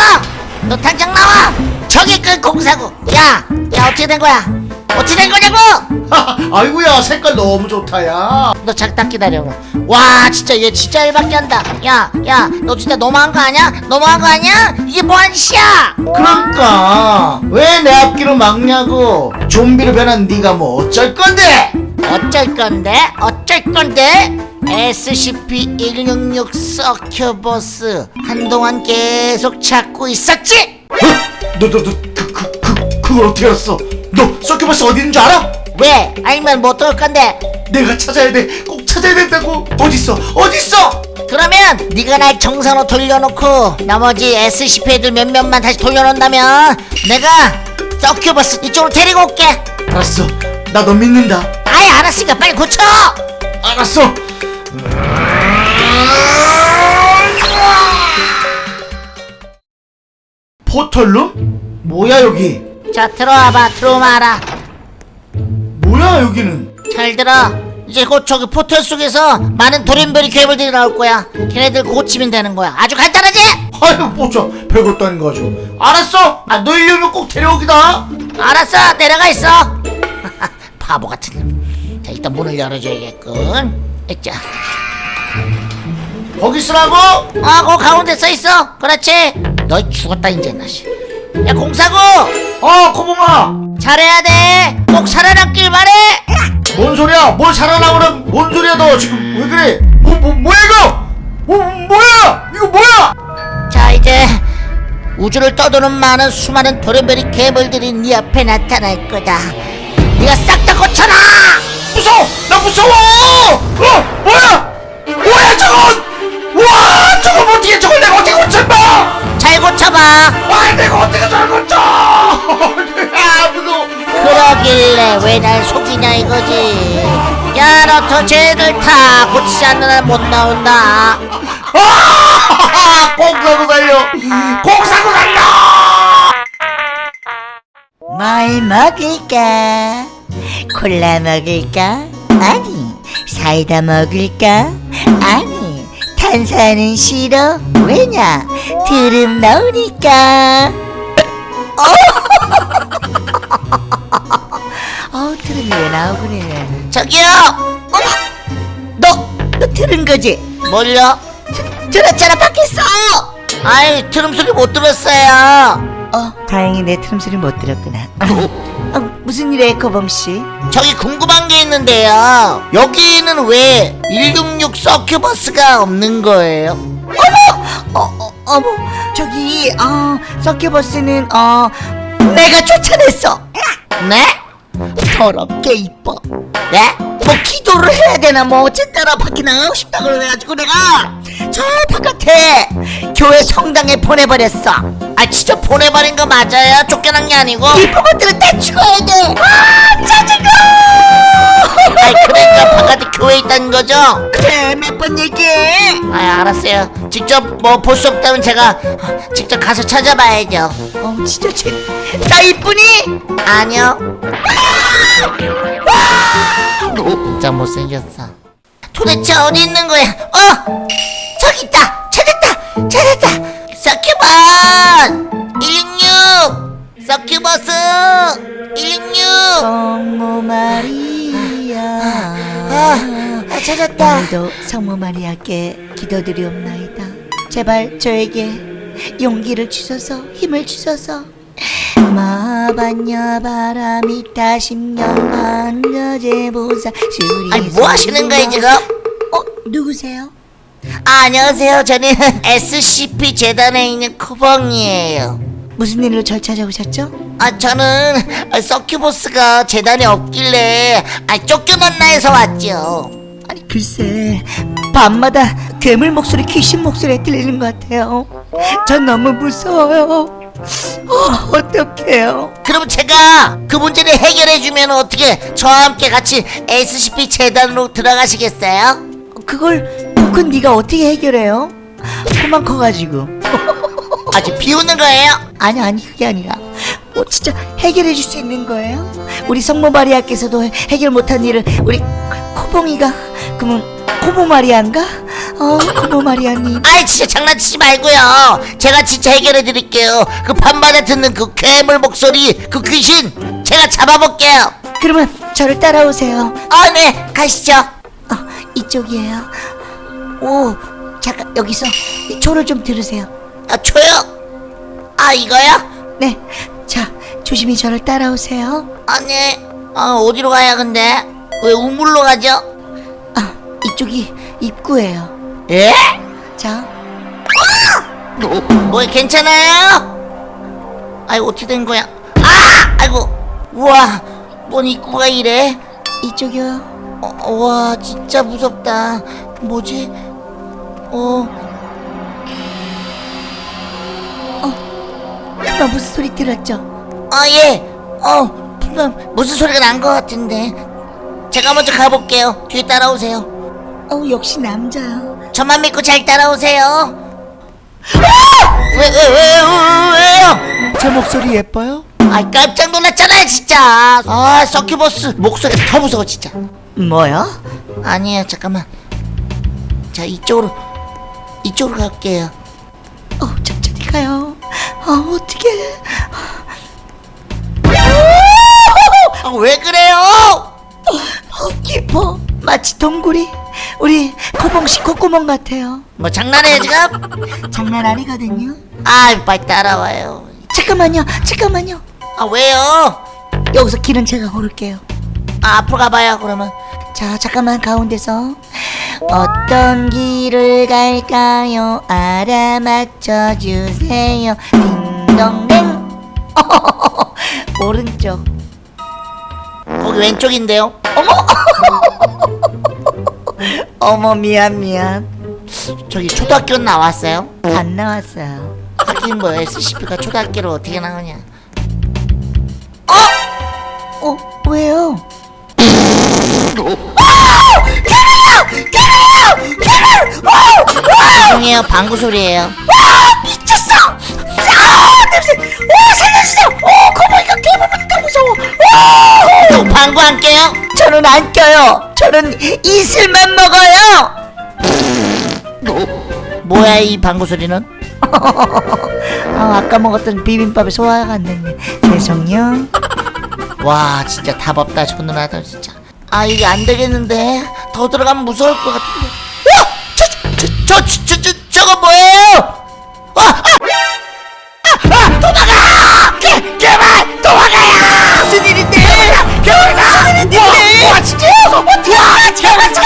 너 당장 나와 저기 그 공사구 야 야 어떻게 된 거야 어떻게 된 거냐고 아이고야, 색깔 너무 좋다, 야. 너 잠깐 기다려. 와, 진짜 얘 진짜 일밖에 한다. 야, 야, 너 진짜 너무한 거 아니야? 너무한 거 아니야? 이게 뭐하는 짓이야? 그러니까, 왜 내 앞길을 막냐고. 좀비로 변한 네가 뭐 어쩔 건데? 어쩔 건데? 어쩔 건데? SCP-166 서큐버스 한동안 계속 찾고 있었지? 어? 너, 너, 너, 그, 그, 그, 그걸 어떻게 알았어? 너 서큐버스 어디 있는 줄 알아? 왜? 알면 못 들을 건데? 내가 찾아야 돼. 꼭 찾아야 된다고. 어딨어? 어딨어? 그러면 네가 날 정상으로 돌려놓고 나머지 SCP 애들 몇몇만 다시 돌려놓는다면 내가 서큐버스 이쪽으로 데리고 올게 알았어. 나 너 믿는다. 아예 알았으니까 빨리 고쳐! 알았어. 포털룸? 뭐야 여기? 자 들어와봐 들어와라 뭐야 여기는? 잘 들어 이제 곧 저기 포털 속에서 많은 돌연변이 괴물들이 나올 거야 걔네들 고치면 되는 거야 아주 간단하지? 아유 뭐죠? 별것도 아닌 거 가지고. 알았어. 아 너희려면 꼭 데려오기다. 알았어 내려가 있어 바보 같은 놈. 자 일단 문을 열어줘야겠군 자, 거기 있으라고? 아, 그 가운데 써 있어. 그렇지. 너 죽었다 이제 나시. 야 공사구 어 코봉아. 잘해야 돼. 꼭 살아남길 바래. 뭔 소리야? 뭘 살아나오는 뭔 소리야 너 지금 왜 그래? 뭐, 뭐 뭐야 이거? 뭐 뭐야? 이거 뭐야? 자 이제 우주를 떠도는 많은 수많은 돌연변이 괴물들이 네 앞에 나타날 거다. 네가 싹 다 고쳐라. 무서워! 나 무서워! 어 뭐야? 뭐야 저건? 와 저걸 어떻게 저걸 내가 어떻게 고쳐봐? 잘 고쳐봐. 아 내가 어떻게 저걸 고쳐? 아 무서워. 그러길래 왜 날 속이냐 이거지. 야, 트로트 쟤들 다 고치지 않는 한못 나온다 아! 꼭 사고 살려 꼭 사고 살려 뭘 먹을까? 콜라 먹을까? 아니, 사이다 먹을까? 아니, 탄산은 싫어. 왜냐? 드름 나오니까. 어, 드름이 왜 나오그래? 저기요 너, 너 들은 거지? 뭘요? 들었잖아, 밖에서! 아이 트름 소리 못 들었어요 어, 다행히 내 트름 소리 못 들었구나. 어, 무슨 일이야, 거봉씨? 저기 궁금한 게 있는데요 여기는 왜 166 서큐버스가 없는 거예요? 어, 어, 어머, 저기, 어, 서큐버스는, 어, 내가 쫓아냈어. 네? 더럽게 이뻐. 네? 뭐 기도를 해야 되나 뭐 어쨌다나 밖에 나가고 싶다 그래가지고 내가 저 바깥에 교회 성당에 보내버렸어. 아 진짜 보내버린 거 맞아요? 쫓겨난 게 아니고? 이쁜 것들은 다 죽어야 돼. 아 짜증나. 아이 그러니까 바깥에 교회 있다는 거죠? 그래 몇 번 얘기해. 아 알았어요 직접 뭐 볼 수 없다면 제가 직접 가서 찾아봐야죠 어 진짜 쟤, 나 이쁘니? 아니요 진짜 못생겼어 도대체 어디 있는 거야 어 저기 있다. 찾았다. 찾았다. 서큐번 166 서큐버스. 166 성모 마리아. 아, 아 찾았다. 오늘도 성모 마리아께 기도드리옵나이다. 제발 저에게 용기를 주소서 힘을 주소서. 마반야 바람이 타십년 만여제 보사 수리 아니 뭐 하시는 거예요 지금? 어 누구세요? 아, 안녕하세요. 저는 SCP 재단에 있는 코봉이에요. 무슨 일로 절 찾아오셨죠? 아 저는 아, 서큐버스가 재단에 없길래 아 쫓겨났나 해서 왔죠. 아니 글쎄 밤마다 괴물 목소리 귀신 목소리 들리는 것 같아요. 전 너무 무서워요. 어, 어떡해요? 그럼 제가 그 문제를 해결해주면 어떻게 저와 함께 같이 SCP 재단으로 들어가시겠어요? 그걸 그건 네가 어떻게 해결해요? 그만 커가지고. 아직 비우는 거예요? 아니 아니 그게 아니라. 뭐 진짜 해결해 줄 수 있는 거예요? 우리 성모 마리아께서도 해결 못한 일을 우리 코봉이가 그러면 코모 마리아인가? 어 코모 마리아님. 아이 진짜 장난치지 말고요. 제가 진짜 해결해 드릴게요. 그 밤마다 듣는 그 괴물 목소리 그 귀신 제가 잡아볼게요. 그러면 저를 따라오세요. 아 네. 가시죠. 어 이쪽이에요 오 잠깐 여기서 이 초를 좀 들으세요 아 초요? 아 이거요? 네 자 조심히 저를 따라오세요 아니 아 어디로 가야 근데 왜 우물로 가죠? 아 이쪽이 입구예요 예? 자 뭐 괜찮아요? 아이고 어떻게 된 거야? 아! 아이고 우와 뭔 입구가 이래? 이쪽이요 어, 와 진짜 무섭다 뭐지? 어. 그만 무슨 소리 들었죠? 아 예. 어 분명 무슨 소리가 난 것 같은데. 제가 먼저 가볼게요. 뒤에 따라오세요. 어 역시 남자야. 저만 믿고 잘 따라오세요. 왜 왜 왜 왜요? 제 목소리 예뻐요? 아 깜짝 놀랐잖아요 진짜. 아 서큐버스 목소리가 더 무서워 진짜. 뭐야? 아니에요 잠깐만. 자 이쪽으로 이쪽으로 갈게요. 어 천천히 가요. 아 어떡해. 아, 왜 그래요? 어 깊어 마치 동굴이 우리 코봉씨 콧구멍 같아요. 뭐 장난해요 지금? 장난 아니거든요. 아 빨리 따라와요. 잠깐만요 잠깐만요. 아 왜요? 여기서 길은 제가 고를게요. 아 앞으로 가봐요 그러면 자 잠깐만 가운데서 어떤 길을 갈까요? 알아맞혀 주세요. 딩동댕. 오른쪽. 거기 왼쪽인데요? 어머! 미안 미안. 저기 초등학교 나왔어요? 안 나왔어요. 하긴 뭐 SCP가 초등학교로 어떻게 나오냐. 어 왜요 죄송해요 방구 소리예요 미쳤어! 아 냄새! 오 살려주세요! 오 거북이가 개보니까 무서워! 또 방구 안 깨요? 저는 안 껴요. 저는 이슬만 먹어요. 뭐야 이 방구 소리는? 아 아까 먹었던 비빔밥에 소화가 안 됐네. 죄송요. 와 진짜 답 없다 저 누나들 진짜 아 이게 안 되겠는데 더 들어가면 무서울 것 같은데 와! 저, 저, 저, 저, 저, 저, 저거 뭐예요? 아! 아! 아! 아! 도망가! 개, 개발! 도망가요! 무슨 일인데? 개발! 무슨 일인데? 와, 와 진짜요? 어떻게 와 개발 차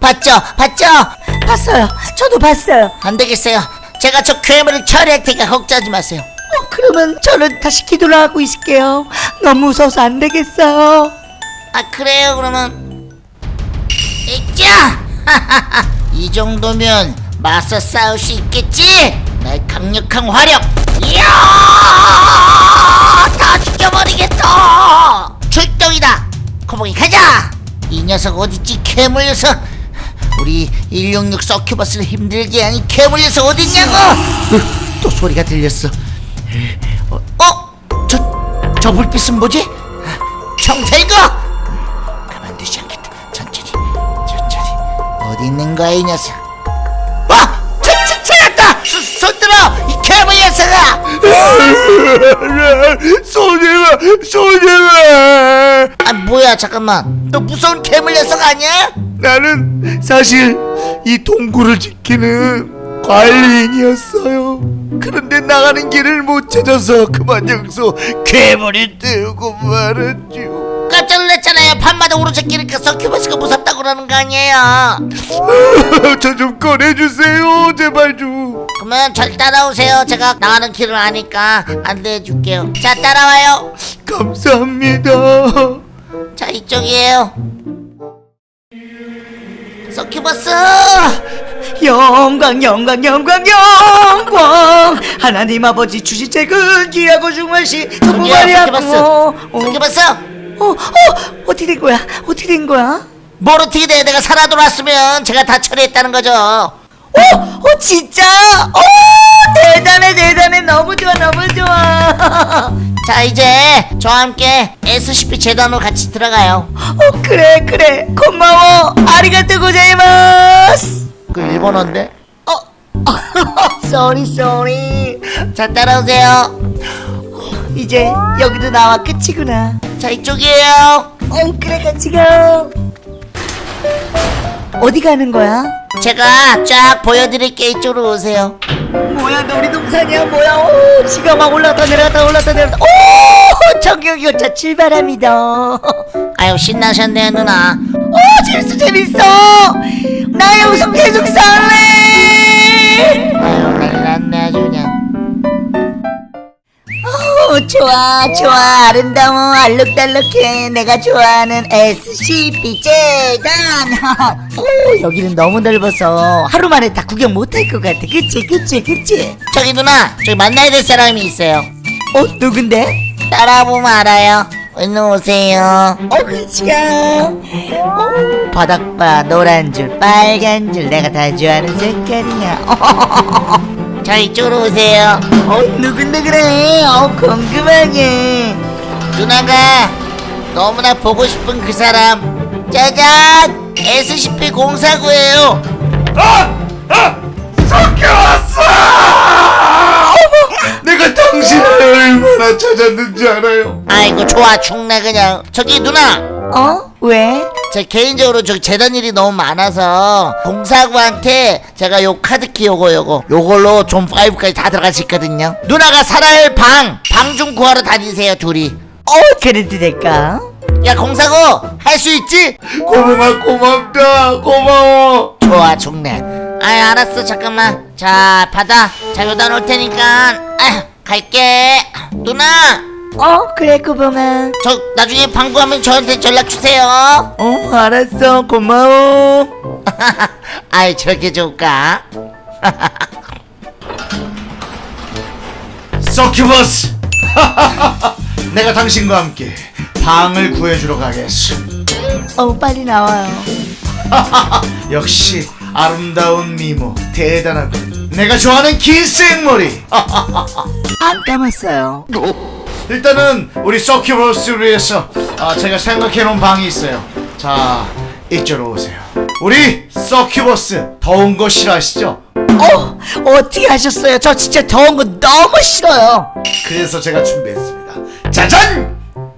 봤죠? 봤죠? 봤어요. 저도 봤어요. 안 되겠어요 제가 저 괴물을 처리할 테니까 걱정하지 마세요 어, 그러면 저는 다시 기도를 하고 있을게요. 너무 무서워서 안 되겠어요. 아 그래요 그러면. 있자 이 정도면 맞서 싸울 수 있겠지? 나의 강력한 화력. 이야! 다 죽여버리겠다 출동이다! 코봉이 가자! 이 녀석 어딨지? 괴물 녀석! 우리 166 서큐버스를 힘들게 하니 괴물 녀석 어딨냐고! 으, 또 소리가 들렸어 어? 어? 저, 저 불빛은 뭐지? 총 들고 가만두지 않겠다 천천히 천천히 어디 있는 거야 이 녀석 와! 저, 저, 찾았다! 손, 손 들어! 이 괴물 녀석아! 소녀가 소녀가 아 뭐야 잠깐만 너 무서운 괴물 녀석 아니야? 나는 사실 이 동굴을 지키는 관리인이었어요. 그런데 나가는 길을 못 찾아서 그만 여기서 괴물이 되고 말았죠. 깜짝 놀랐잖아요 밤마다 오른쪽 길니까 서큐버스가 무섭다고 그러는 거 아니에요 저 좀 꺼내주세요, 제발 좀. 그러면 절 따라오세요 제가 나가는 길을 아니까 안내해 줄게요 자 따라와요 감사합니다. 자 이쪽이에요 서큐버스 영광 영광 영광 영광. 하나님 아버지 주시책은 귀하고 중하시 어, 어, 서큐버스 어, 어, 어떻게 된 거야? 어떻게 된 거야? 뭘 어떻게 돼? 내가 살아 돌아왔으면 제가 다 처리했다는 거죠 어, 어 진짜? 어 대단해 대단해. 너무 좋아 너무 좋아. 자 이제 저와 함께 SCP 재단으로 같이 들어가요. 어 그래 그래. 고마워. ありがとうございます. 그 일본어인데? 어. sorry sorry 자 따라오세요. 이제 여기도 나와 끝이구나. 자 이쪽이에요. 어 그래 같이 가 어디 가는 거야? 제가 쫙 보여드릴게 이쪽으로 오세요. 뭐야 놀이동산이야? 뭐야? 오 지가 막 올라갔다 내려갔다 올라갔다 내려갔다. 오 정경유차 출발합니다. 아유 신나셨네요 누나. 오 재밌어 재밌어. 나 여기서 계속 살래 아유 난리났네 아주 그냥 오 좋아 좋아. 아름다워 알록달록해. 내가 좋아하는 SCP 재단. 오 여기는 너무 넓어서 하루 만에 다 구경 못할 것 같아. 그치 그치 그치? 저기 누나 저기 만나야 될 사람이 있어요. 어 누군데? 따라보면 알아요. 얼른 오세요. 어 같이 가 어, 바닥 봐 노란 줄 빨간 줄. 내가 다 좋아하는 색깔이야 자 이쪽으로 오세요. 어 누군데 그래 어 궁금하게 누나가 너무나 보고 싶은 그 사람. 짜잔! SCP-049예요. 내가 당신을 얼마나 찾았는지 알아요? 아이고 좋아 죽네 그냥 저기 누나 어? 왜? 제 개인적으로 저기 재단 일이 너무 많아서 공사구한테 제가 요 카드키 요거 요거 요걸로 좀 5까지 다 들어갈 수 있거든요 누나가 살아야 방방 좀 구하러 다니세요 둘이 어 그래도 될까? 야 공사구 할수 있지? 고마워 고맙다 고마워. 좋아 죽네 아이 알았어 잠깐만 자 받아 자 여기다 놓을 테니까 아휴 갈게. 누나. 어? 그래 꾸봉아. 저 나중에 방구하면 저한테 연락 주세요. 어 알았어. 고마워. 아이 저렇게 좋을까? 서큐버스. 내가 당신과 함께 방을 구해주러 가겠어. 어 빨리 나와요. 역시 아름다운 미모. 대단하군 내가 좋아하는 긴 생머리 안 감았어요. 일단은 우리 서큐버스를 위해서 아, 제가 생각해놓은 방이 있어요 자 이쪽으로 오세요 우리 서큐버스 더운 거 싫어하시죠? 어 어떻게 하셨어요? 저 진짜 더운 거 너무 싫어요. 그래서 제가 준비했습니다 짜잔!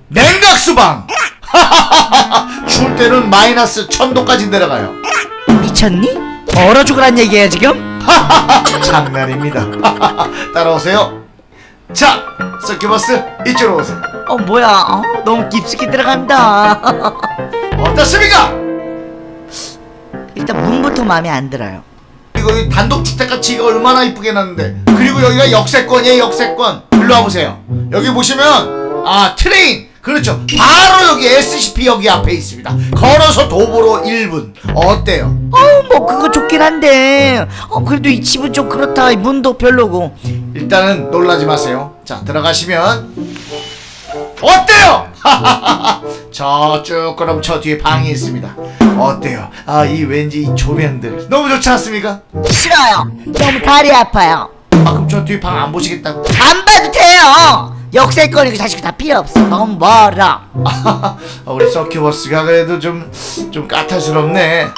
냉각수방! 추울 때는 마이너스 천도까지 내려가요 미쳤니? 얼어 죽으란 얘기야 지금? 장난입니다 따라오세요 자 서큐버스 이쪽으로 오세요 어 뭐야? 어, 너무 깊숙이 들어간다. 어떻습니까? 일단 문부터 마음에 안 들어요. 이거 이 단독주택같이 이거 얼마나 이쁘게 놨는데 그리고 여기가 역세권이에요 역세권 일로 와보세요 여기 보시면 아 train 그렇죠 바로 여기 SCP 여기 앞에 있습니다 걸어서 도보로 1분 어때요? 어뭐 그거 좋긴 한데 어 그래도 이 집은 좀 그렇다. 이 문도 별로고. 일단은 놀라지 마세요 자 들어가시면 어때요? 저쭉 그럼 저 뒤에 방이 있습니다 어때요? 아 이 왠지 이 조명들 너무 좋지 않습니까? 싫어요. 너무 다리 아파요. 아 그럼 저 뒤에 방 안 보시겠다고? 안 봐도 돼요. 역세권이고 자식 다 필요 없어. 너무 멀어. 아, 우리 서큐버스가 그래도 좀, 좀 까탈스럽네.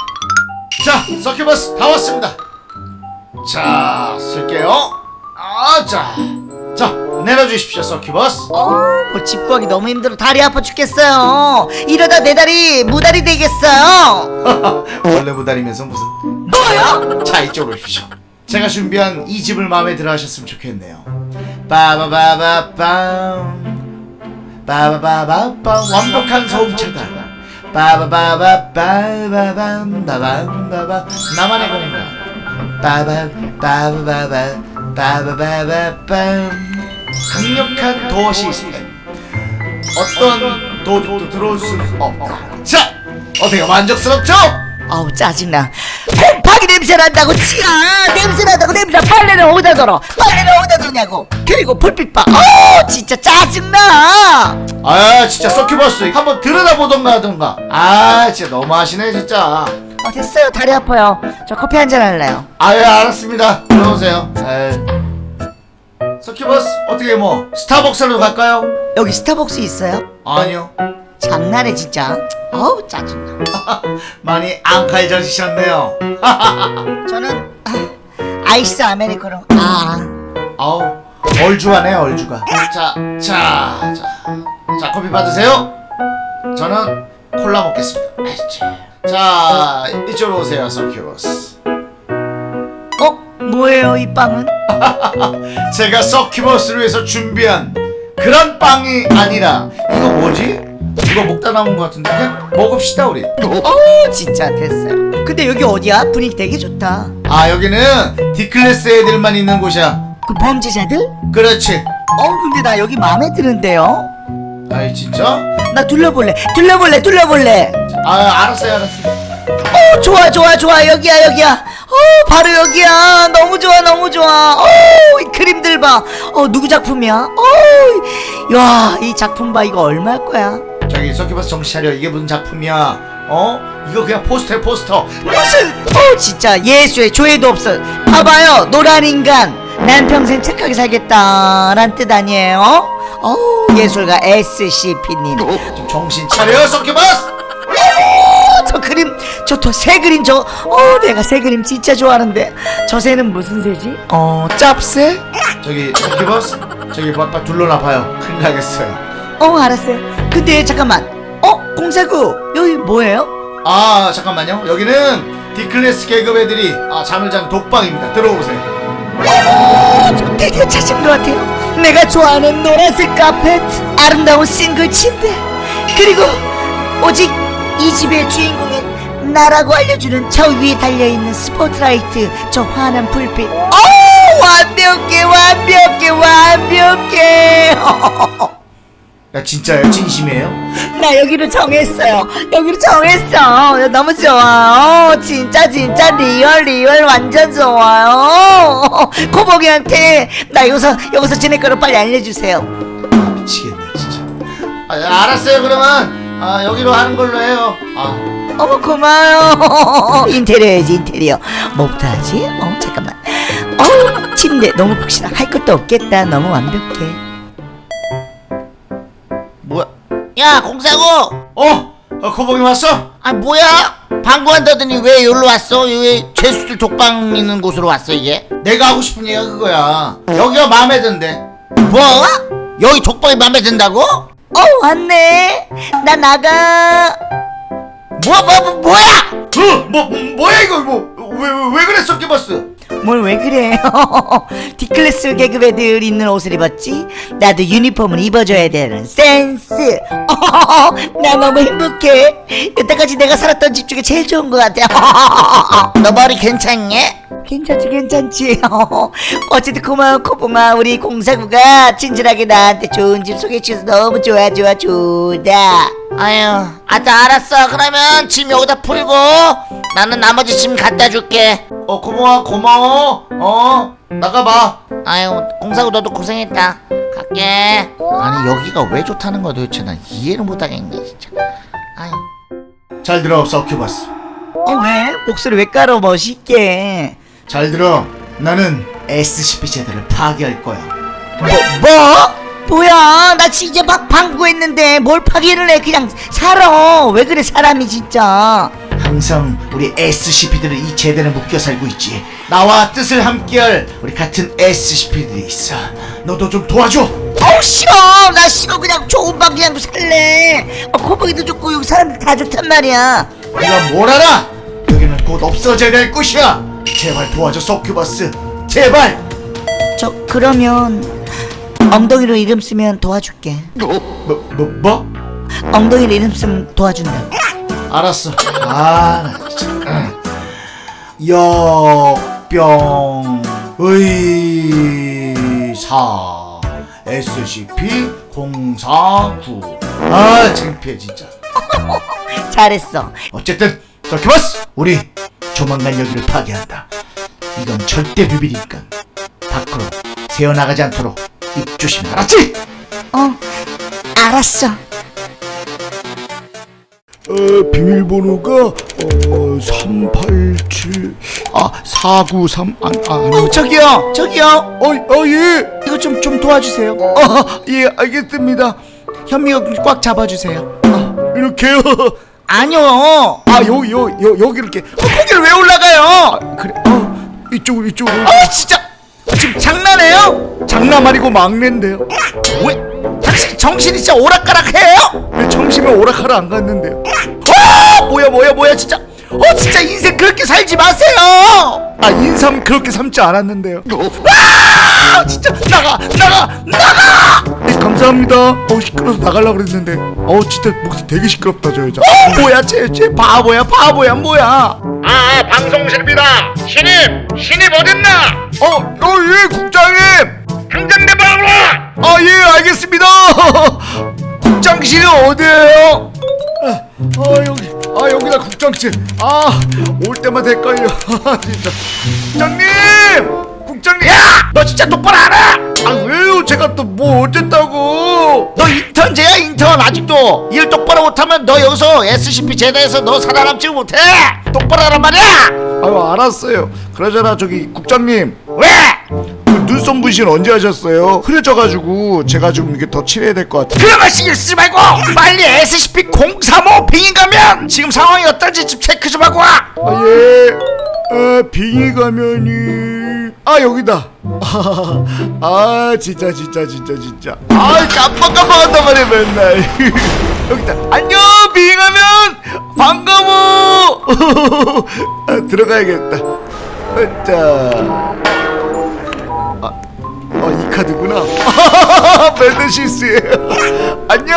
자, 서큐버스 다 왔습니다. 자, 쓸게요. 아, 자. 자, 내려주십시오, 서큐버스. 뭐집 구하기 너무 힘들어. 다리 아파 죽겠어요. 이러다 내 다리 무다리 되겠어요. 원래 무다리면서 무슨. 뭐요? 자, 이쪽으로 오십시오. 제가 준비한 이 집을 마음에 들어 하셨으면 좋겠네요. 빠바바바빰. 빠바바바빰. 완벽한 소음차다. 빠바바바빠바밤 바밤바바 나만의 공간 빠바 빠바바바 빠바바바빰 강력한 도어 시스템 어떤 도둑도 들어올 수는 없다 자 어때요 만족스럽죠? 아우 짜증나. 곰팡이 냄새 난다고 치아 냄새 난다고 냄새 빨래는 어디다 덜어 빨래는 어디다 두냐고 그리고 불빛 봐. 어 진짜 짜증나. 아 진짜 서큐버스 한번 들여다보던가 하던가 아 진짜 너무하시네 진짜 어 됐어요 다리 아파요. 저 커피 한 잔 할래요. 아예 알았습니다 들어오세요 에이. 서큐버스 어떻게 뭐 스타벅스로 갈까요? 여기 스타벅스 있어요? 아니요 장난해 진짜. 어우 짜증나. 많이 앙칼져지셨네요 저는 아, 아이스 아메리카노. 아 아우 얼주가네 얼주가 자자 자 자, 커피 받으세요 저는 콜라 먹겠습니다 아이씨. 자 이쪽으로 오세요 서큐버스 어? 뭐예요 이 빵은? 제가 서큐버스를 위해서 준비한 그런 빵이 아니라 이거 뭐지? 이거 먹다 남은 것 같은데 그냥 먹읍시다 우리 어 진짜 됐어요. 근데 여기 어디야? 분위기 되게 좋다. 아 여기는 D클래스 애들만 있는 곳이야 그 범죄자들? 그렇지 어 근데 나 여기 마음에 드는데요. 아이 진짜? 나 둘러볼래. 둘러볼래. 둘러볼래. 아 알았어요 알았어요 어 좋아 좋아 좋아 여기야 여기야. 어 바로 여기야. 너무 좋아 너무 좋아. 어이 그림들 봐. 어 누구 작품이야? 어야이 작품 봐 이거 얼마일 거야? 저기 서큐버스 정신 차려 이게 무슨 작품이야 어? 이거 그냥 포스터야 포스터 무슨 어 진짜 예수의 조회도 없어. 봐봐요 노란 인간. 난 평생 착하게 살겠다 란 뜻 아니에요? 어 예술가 SCP님. 좀 정신 차려 서큐버스 어, 저 그림 저새 그림 저 어 내가 새 그림 진짜 좋아하는데 저 새는 무슨 새지? 어 짭새? 저기 서큐버스 저기 빨리 둘러놔봐요 큰일 나겠어요 어 알았어요. 근데 잠깐만. 어 공사구 여기 뭐예요? 아 잠깐만요. 여기는 D클래스 계급 애들이 아, 잠을 자는 독방입니다. 들어오세요. 어, 저 드디어 찾은 것 같아요. 내가 좋아하는 노란색 카펫 아름다운 싱글 침대 그리고 오직 이 집의 주인공은 나라고 알려주는 저 위에 달려있는 스포트라이트 저 환한 불빛. 어 완벽해 완벽해 완벽해 야 진짜요? 진심이에요? 나 여기로 정했어요. 여기로 정했어. 너무 좋아요. 진짜 진짜 real real 완전 좋아요. 코봉이한테 나 여기서 여기서 지낼 거를 빨리 알려주세요. 미치겠네 진짜 아, 알았어요 그러면 아 여기로 하는 걸로 해요 아 어머 고마워요 인테리어야지 인테리어 뭐부터 하지? 어 잠깐만 어 침대 너무 푹신하 할 것도 없겠다 너무 완벽해 야야 공사고! 어? 어 코봉이 왔어? 아 뭐야? 방구한다더니 왜 여기로 왔어? 왜 죄수들 독방 있는 곳으로 왔어 이게? 내가 하고 싶은 얘기가 그거야. 여기가 마음에 든대. 뭐? 여기 독방이 마음에 든다고? 어 왔네. 나 나가. 뭐 뭐 뭐, 뭐 야? 어? 뭐 뭐야 이거? 뭐 왜 왜, 왜 그랬어 끼버스 뭘 왜 그래 D클래스 계급 애들 입는 옷을 입었지? 나도 유니폼을 입어줘야 되는 센스. 나 너무 행복해. 여태까지 내가 살았던 집 중에 제일 좋은 것 같아. 너 머리 괜찮니? 괜찮지 괜찮지. 어쨌든 고마워 코봉아 우리 공사구가 친절하게 나한테 좋은 집 소개해주셔서 너무 좋아 좋아 좋다 아유 아따 알았어. 그러면 짐 여기다 풀고 나는 나머지 짐 갖다 줄게. 어 고마워 고마워. 어 나가봐. 아유 공사고 너도 고생했다. 갈게. 아니 여기가 왜 좋다는 거야 도대체? 난 이해를 못하겠네 진짜. 아유. 잘 들어 서큐버스. 어 왜? 목소리 왜 깔아 멋있게? 잘 들어. 나는 SCP 제도를 파괴할 거야. 뭐? 뭐? 뭐야? 나 진짜 막 방구했는데 뭘 파괴를 해? 그냥 살아. 왜 그래 사람이 진짜? 항상 우리 SCP들은 이 제대로 묶여 살고 있지. 나와 뜻을 함께할 우리 같은 SCP들이 있어. 너도 좀 도와줘. 어우 싫어. 나 싫어. 그냥 좋은 방 그냥 살래. 어, 코보기도 좋고 여기 사람들 다 좋단 말이야. 네가 뭘 알아? 여기는 곧 없어져야 될 곳이야. 제발 도와줘 서큐버스. 제발. 저 그러면 엉덩이로 이름 쓰면 도와줄게. 뭐 뭐 뭐? 엉덩이로 이름 쓰면 도와준다. 알았어. 아나 진짜. 역병의사 SCP-049 아 창피해 진짜. 잘했어. 어쨌든 서큐버스! 우리 조만간 여기를 파괴한다. 이건 절대 비밀이니까 밖으로 새어나가지 않도록 입 조심해 알았지? 어 알았어 어, 비밀번호가 어, 387 아, 493 아, 아, 어 저기요 저기요 어, 어, 예. 이거 좀 좀 도와주세요 아, 예, 알겠습니다. 현미가 꽉 잡아주세요 아, 이렇게요. 아니요 아, 요, 요, 요, 여기 이렇게. 어, 거기를 왜 올라가요? 그래. 어, 이쪽으로, 이쪽으로. 아 진짜 지금 장난해요? 장난 아니고 막내인데요. 왜 당신 정신이 진짜 오락가락해요? 왜 청심에 오락하러 안 갔는데요? 어 뭐야 뭐야 뭐야 진짜 어 진짜 인생 그렇게 살지 마세요 아, 인삼 그렇게 삶지 않았는데요. 아 진짜 나가 나가 나가 네, 감사합니다. 어, 시끄러워서 나가려고 그랬는데. 어, 진짜 목소리 되게 시끄럽다, 저 여자. 어 뭐야 쟤, 쟤 바보야 바보야 뭐야 아 방송실입니다 신입 신입 어딨나 어, 어, 예, 국장님! 당장 내 방으로 와 아, 예, 알겠습니다. 국장실이 어디예요? 아, 아, 여기, 아, 여기다 국장실. 아, 올 때마다 헷갈려. 진짜. 국장님! 국장님! 야너 진짜 똑바로 알아 아, 왜요? 제가 또 뭐 어쨌다고? 너 인턴제야 인턴 아직도 일 똑바로 못하면 너 여기서 SCP 제대에서 너 살아남지 못해 똑바로 하란 말이야 아유, 알았어요. 그러잖아, 저기, 국장님. 왜? 그 눈썹 문신 언제 하셨어요? 흐려져가지고 제가 좀 이게 더 칠해야 될 것 같아요. 그런 거 신경 쓰지 말고 빨리 SCP-035 빙의 가면 지금 상황이 어떤지 좀 체크 좀 하고 와 아, 예. 아, 빙의 가면이. 아, 여기다. 아, 진짜, 진짜, 진짜, 진짜. 아, 깜빡깜빡한단 말이야, 맨날. 여기다. 안녕, 빙의 가면! 반가워! 아, 들어가야겠다. 자. 아, 어, 이 카드구나. 실수예요. 안녕,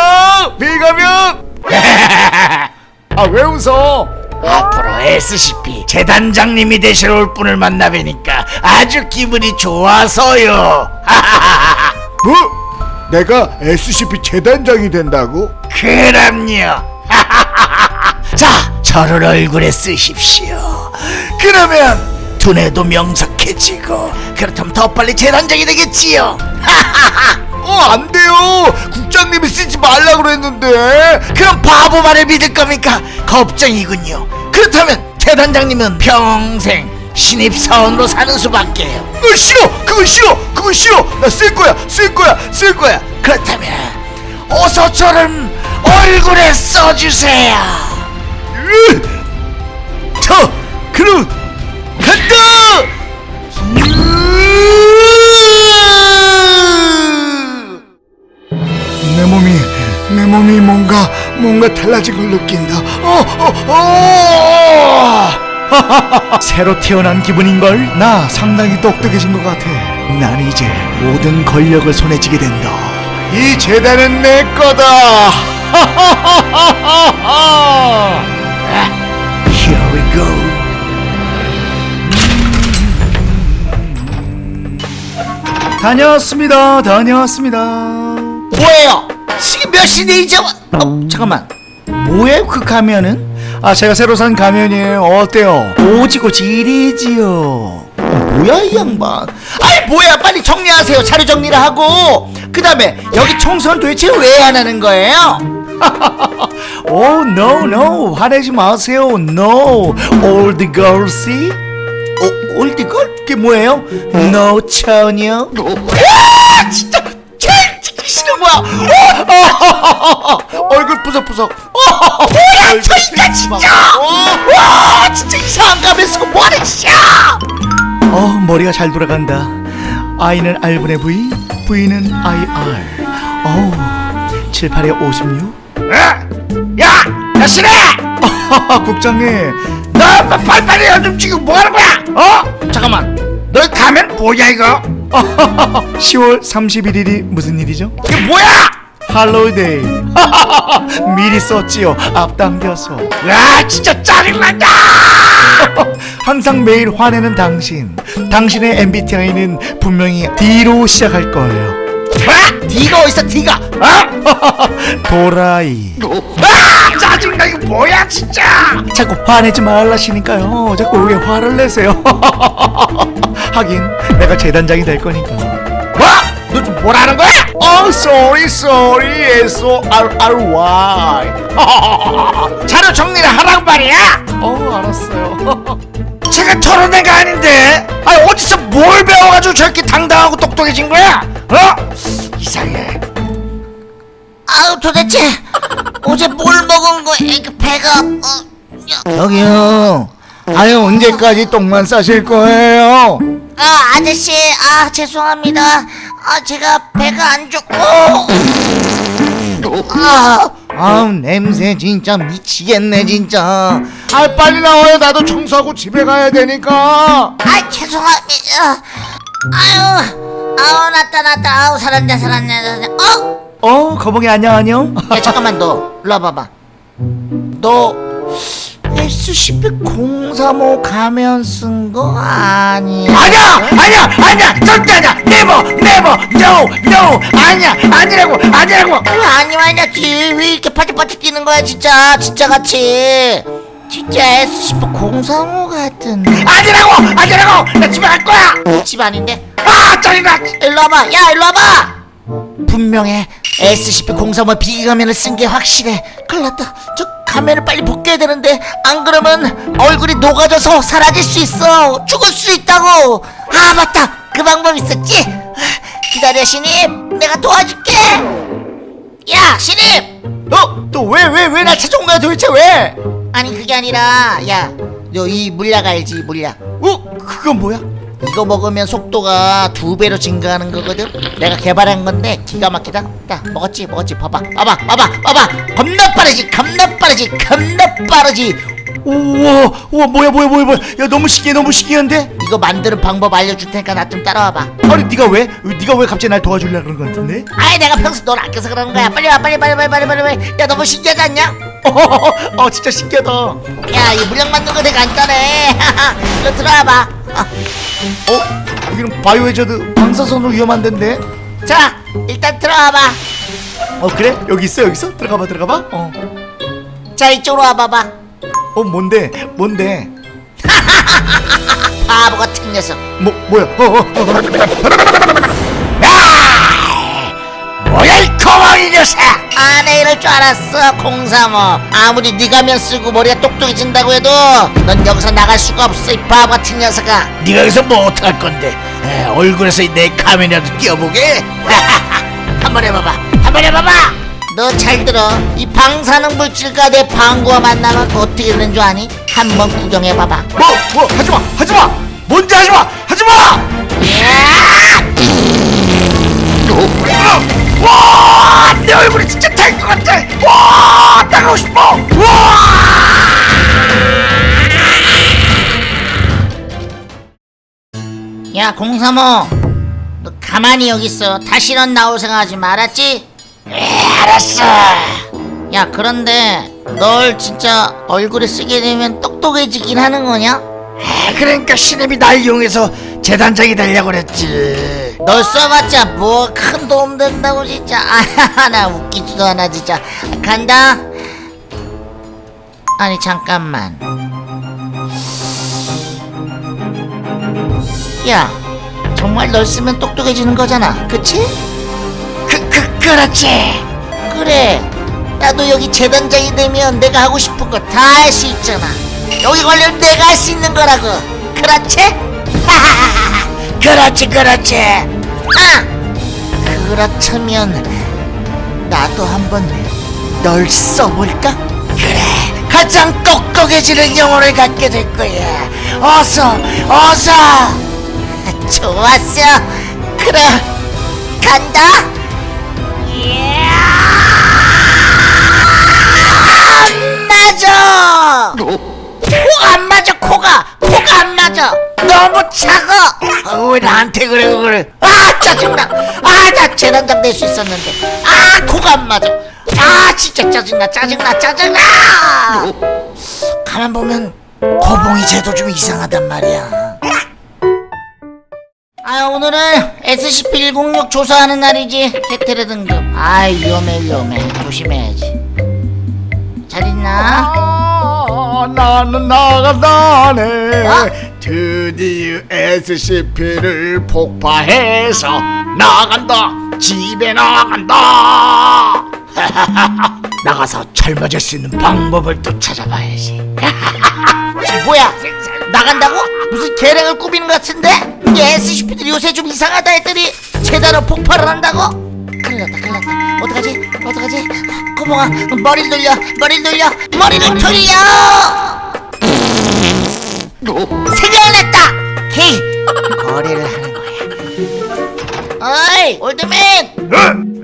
빙의 가면! 아, 왜 웃어? 앞으로 SCP 재단장님이 되실 올 분을 만나 뵈니까 아주 기분이 좋아서요 뭐? 내가 SCP 재단장이 된다고? 그럼요 자 저를 얼굴에 쓰십시오 그러면 두뇌도 명석해지고 그렇다면 더 빨리 재단장이 되겠지요 어, 안 돼요. 국장님이 쓰지 말라 그랬는데. 그럼 바보 말을 믿을 겁니까? 겁쟁이군요. 그렇다면 대단장님은 평생 신입사원으로 사는 수밖에요. 그거 싫어. 그거 싫어. 그거 싫어. 나 쓸 거야. 쓸 거야. 쓸 거야. 그렇다면 어서 저를 얼굴에 써주세요. 으! 자, 그럼 간다. 으! 내 몸이 내 몸이 뭔가 뭔가 달라진 걸 느낀다. 어, 어, 어! 새로 태어난 기분인 걸? 나 상당히 똑똑해진 것 같아. 난 이제 모든 권력을 손에 쥐게 된다. 이 재단은 내 거다. Here we go. 다녀왔습니다. 다녀왔습니다. 뭐예요? 지금 몇 시인데 이제 와... 어, 잠깐만. 뭐예요 그 가면은? 아 제가 새로 산 가면이에요. 어때요? 오지고 지리지요. 어, 뭐야 이 양반? 아이 뭐야 빨리 정리하세요. 자료 정리를 하고 그 다음에 여기 청소는 도대체 왜 안 하는 거예요? 오 no no 화내지 마세요. No old girl see? 어, old girl? 그게 뭐예요? 노처녀? 와 진짜 제일 찍기 싫은 거야. 어, 얼굴 부석부석. 뭐야 저 인간 진짜. 와 진짜 이상한 가면 쓰고 뭐하는 짓이야. 어 머리가 잘 돌아간다. I는 R분의 V, V는 IR. 어우 7, 8에 56. 야! 야 신혜! 국장님. 너 빨리빨리 좀 지금 뭐하는 거야? 어? 잠깐만. 너 가면 뭐야 이거? 10월 31일이 무슨 일이죠? 이게 뭐야? 할로우데이. 미리 썼지요. 앞당겨서. 야 진짜 짜증난다. 항상 매일 화내는 당신. 당신의 MBTI는 분명히 D로 시작할 거예요 뭐? D가 어딨어 D가? 어? 도라이. 아! 짜증나 이거 뭐야 진짜! 자꾸 화내지 말라시니까요. 자꾸 왜 화를 내세요. 하긴 내가 재단장이 될 거니까. 뭐? 너좀 뭐라는 거야? Oh sorry sorry. S-O-R-R-Y 자료 정리를 하라고 말이야? 어 알았어요 제가 저런 애가 아닌데 아니 어디서 뭘 배워가지고 저렇게 당당하고 똑똑해진 거야? 어? 이상해 아우 도대체 어제 뭘 먹은 거야? 배가 어, 야. 저기요 아유 언제까지 똥만 싸실 거예요 아 아저씨 아 죄송합니다. 아 제가 배가 안 좋고 아 아우 냄새 진짜 미치겠네 진짜 아 빨리 나와요 나도 청소하고 집에 가야 되니까 아 죄송합니다. 아유 아우 났다 났다 아우 살았네 살았네 살았네. 어? 어 거북이 안녕 안녕 야 잠깐만 너 일로 와봐봐. 너 SCP-035 가면 쓴 거 아니야? 아니야! 아니야! 아니야! 절대 아니야! never never no no 아니야! 아니라고! 아니라고! 왜 아니야 아니야. 뒤왜 이렇게 파티파티 뛰는 거야 진짜. 진짜 같이. 진짜 SCP-035 같은데 아니라고! 아니라고! 나 집에 갈 거야! 집 아닌데? 아 짜증나 일로 와봐. 야 일로 와봐 분명해. SCP-035 비가면을 쓴 게 확실해. 큰일 났다. 저 가면을 빨리 벗겨야 되는데 안 그러면 얼굴이 녹아져서 사라질 수 있어. 죽을 수 있다고. 아 맞다. 그 방법 있었지? 기다려 신입. 내가 도와줄게. 야 신입! 어? 또 왜 왜 왜 나 찾아온 거야 도대체 왜? 아니 그게 아니라 야너 이 물약 알지 물약? 어? 그건 뭐야? 이거 먹으면 속도가 두 배로 증가하는 거거든. 내가 개발한 건데 기가 막히다. 딱 먹었지, 먹었지. 봐봐, 봐봐, 봐봐, 봐봐. 겁나 빠르지, 겁나 빠르지, 겁나 빠르지. 우와 우와 뭐야 뭐야 뭐야 뭐야 야 너무 신기해 너무 신기한데? 이거 만드는 방법 알려줄 테니까 나 좀 따라와봐. 아니 네가 왜? 네가 왜 갑자기 날 도와주려 그런 거 같은데? 아이 내가 평소 널 아껴서 그러는 거야. 빨리 와, 빨리, 빨리, 빨리, 빨리, 빨리, 빨리. 야 너무 신기하지 않냐? 어, 어 진짜 신기하다 야, 이 물약 만드는 거 되게 간단해. 너 들어와봐. 어. 어? 여기는 바이오해저드 방사선으로 위험한 데인데? 자, 일단 들어와봐. 어 그래? 여기 있어 여기 있어? 들어가봐 들어가봐 어. 자, 이쪽으로 와봐봐. 어 뭔데? 뭔데? 바보 같은 녀석. 뭐 뭐야? 어, 어, 어. 녀석 아, 내 이럴 줄 알았어, 공삼어. 아무리 네가 면 쓰고 머리가 똑똑해진다고 해도 넌 여기서 나갈 수가 없어, 이 바보 같은 녀석아. 네가 여기서 뭐 어떡할 건데 에, 얼굴에서 내 카메라도 띄워보게 한번 해봐봐, 한번 해봐봐. 너 잘 들어. 이 방사능 물질과 내 방구와 만나면 어떻게 되는 줄 아니? 한번 구경해봐봐. 뭐, 뭐, 하지마, 하지마! 뭔지 하지마! 하지마! 와! 내 얼굴이 진짜 탈 것 같아 와! 나가고 싶어 와! 야, 공삼어. 너 가만히 여기 있어. 다시는 나올 생각하지 말았지? 알았어. 야, 그런데 널 진짜 얼굴에 쓰게 되면 똑똑해지긴 하는 거냐? 아, 그러니까 신입이 날 이용해서 재단장이 되려고 그랬지. 널 써봤자 뭐 큰 도움 된다고 진짜. 아 나 웃기지도 않아 진짜. 간다. 아니 잠깐만. 야 정말 널 쓰면 똑똑해지는 거잖아. 그치? 그렇지. 그래. 나도 여기 재단장이 되면 내가 하고 싶은 거 다 할 수 있잖아. 여기 걸리면 내가 할 수 있는 거라고. 그렇지? 그렇지 그렇지. 아! 그렇다면 나도 한번 널 써볼까? 그래. 가장 똑똑해지는 영혼을 갖게 될 거야. 어서 어서. 좋았어. 그래 간다 안 맞아! 코가 안 맞아 코가. 코가 안 맞아. 너무 작아 아, 왜 나한테 그래 그래 아 짜증나. 아나 재단장 될수 있었는데. 아 코가 안 맞아. 아 진짜 짜증나 짜증나 짜증나. 가만 보면 고봉이 쟤도 좀 이상하단 말이야 아 오늘은 SCP-106 조사하는 날이지 테테레 등급 아 위험해 위험해 조심해야지 잘 있나? 아, 나는 나간다네. 어? 드디어 SCP를 폭파해서 나간다. 집에 나간다. 나가서 젊어질 수 있는 방법을 또 찾아봐야지 뭐야? 나간다고? 무슨 계략을 꾸미는 것 같은데? 이 SCP들이 요새 좀 이상하다 했더니 제대로 폭발을 한다고? 큰일 났다 큰일 났다. 어떡하지? 어떡하지? 코봉아 머리를 돌려 머리를 돌려 머리를 돌려! 생각났다! hey. 거래를 하는 거야. 어이 old man!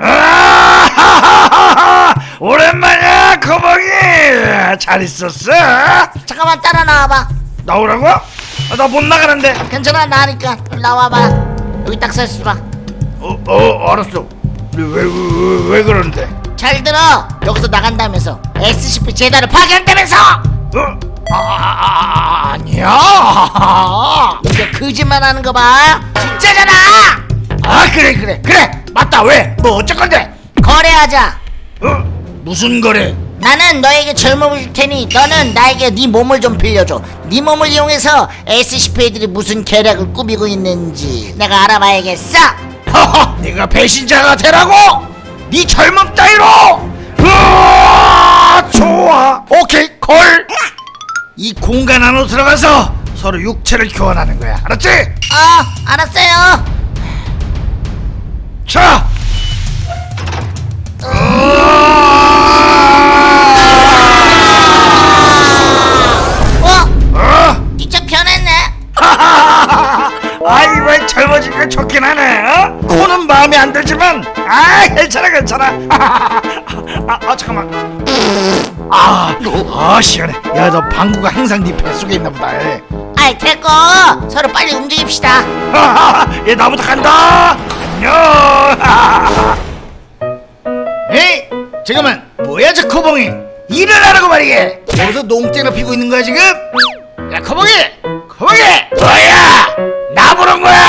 아, 오랜만이야 코봉이! 잘 있었어? 잠깐만 따라 나와봐. 나오라고? 아, 나못 나가는데. 괜찮아 나니까. 나와봐. 여기 딱 서 있어봐. 어, 어 알았어. 왜, 왜, 왜, 왜 그러는데? 잘 들어. 여기서 나간다면서. SCP 재단을 파괴한다면서! 어? 아, 아, 아, 아니야. 이거 거짓말 하는 거봐. 진짜잖아. 아 그래 그래. 그래 맞다. 왜? 뭐 어쩔 건데? 거래하자. 어? 무슨 거래? 나는 너에게 젊음을 줄 테니 너는 나에게 네 몸을 좀 빌려줘 네 몸을 이용해서 SCP들이 무슨 계략을 꾸미고 있는지 내가 알아봐야겠어 허허 네가 배신자가 되라고? 네 젊음 따위로 으아, 좋아 오케이 콜 이 공간 안으로 들어가서 서로 육체를 교환하는 거야 알았지? 어 알았어요 자 어? 젊어지니까 좋긴 하네 어? 코는 마음에 안 들지만 아 괜찮아 괜찮아. 아, 아 잠깐만. 아, 아 시원해. 야 너 방구가 항상 네 뱃속에 있나 보다 에. 아이 됐고 서로 빨리 움직입시다. 얘 나부터 간다. 안녕. 에이 잠깐만. 뭐야 저 코봉이? 일을 하라고 말이게. 어디서 농땡을 피고 있는 거야 지금? 야 코봉이! 코봉이! 뭐야 나 부른 거야!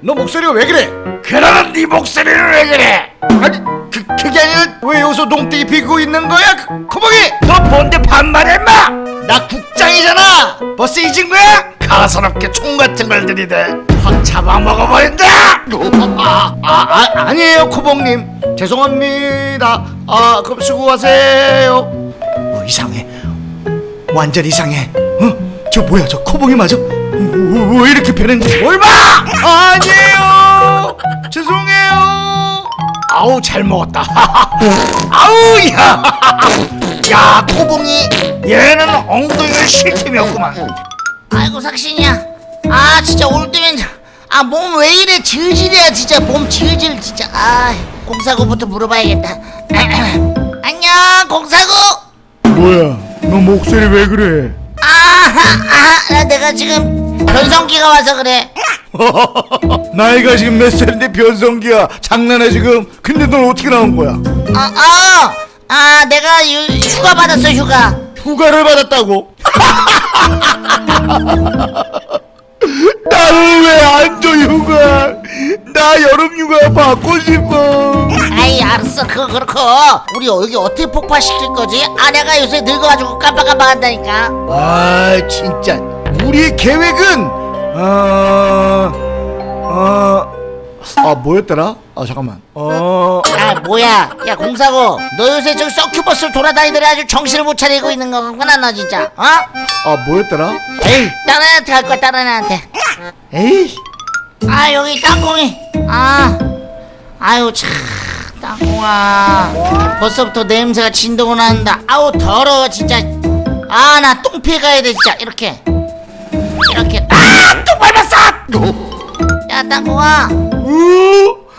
너 목소리가 왜 그래? 그러는 네 목소리는 왜 그래? 아니, 그, 그게 아니라 왜 여기서 농땡이 피고 있는 거야? 그, 코봉이! 너 뭔데 반말해 인마? 나 국장이잖아! 버스 잊은 거야? 사사롭게 총 같은 걸 들이대. 확 잡아먹어버린다! 아, 아, 아 아니에요 코봉님. 죄송합니다. 아 그럼 수고하세요. 어 이상해. 완전 이상해. 어 저 뭐야 저 코봉이 맞아? 어, 왜 이렇게 변했는지 뭘봐 아니에요! 죄송해요! 아우 잘 먹었다. 아우 야, 야 코봉이 얘는 엉덩이가 쉴 틈이 없구만. 아이고 삭신이야. 아 진짜 올 때면 아 몸 왜 이래 질질이야 진짜 몸 질질 진짜. 아 공사구부터 물어봐야겠다. 안녕 공사구! 뭐야 너 목소리 왜 그래 아하 아 내가 지금 변성기가 와서 그래. 나이가 지금 몇 살인데 변성기야? 장난해 지금? 근데 넌 어떻게 나온 거야? 아 아 아, 내가 유, 휴가 받았어 휴가. 휴가를 받았다고 나는 왜안줘 휴가? 나 여름 휴가 받고 싶어. 아이 알았어. 그거 그렇고. 우리 여기 어떻게 폭파시킬 거지? 아내가 요새 늙어가지고 깜빡깜빡한다니까. 아 진짜. 우리의 계획은 어... 어... 아 뭐였더라? 아 잠깐만. 어... 아 뭐야. 야 공사고. 너 요새 저기 서큐버스를 돌아다니더니 아주 정신을 못 차리고 있는 거구나 너 진짜. 어? 아 뭐였더라? 에이 다른 애한테 갈 거야 다른 애한테. 에이. 아 여기 땅콩이. 아. 아유 참 땅콩아. 벌써부터 냄새가 진동을 한다. 아우 더러워 진짜. 아 나 똥 피해 가야 돼 진짜. 이렇게. 이렇게. 아똥 밟았어! 야 땅콩아. 어?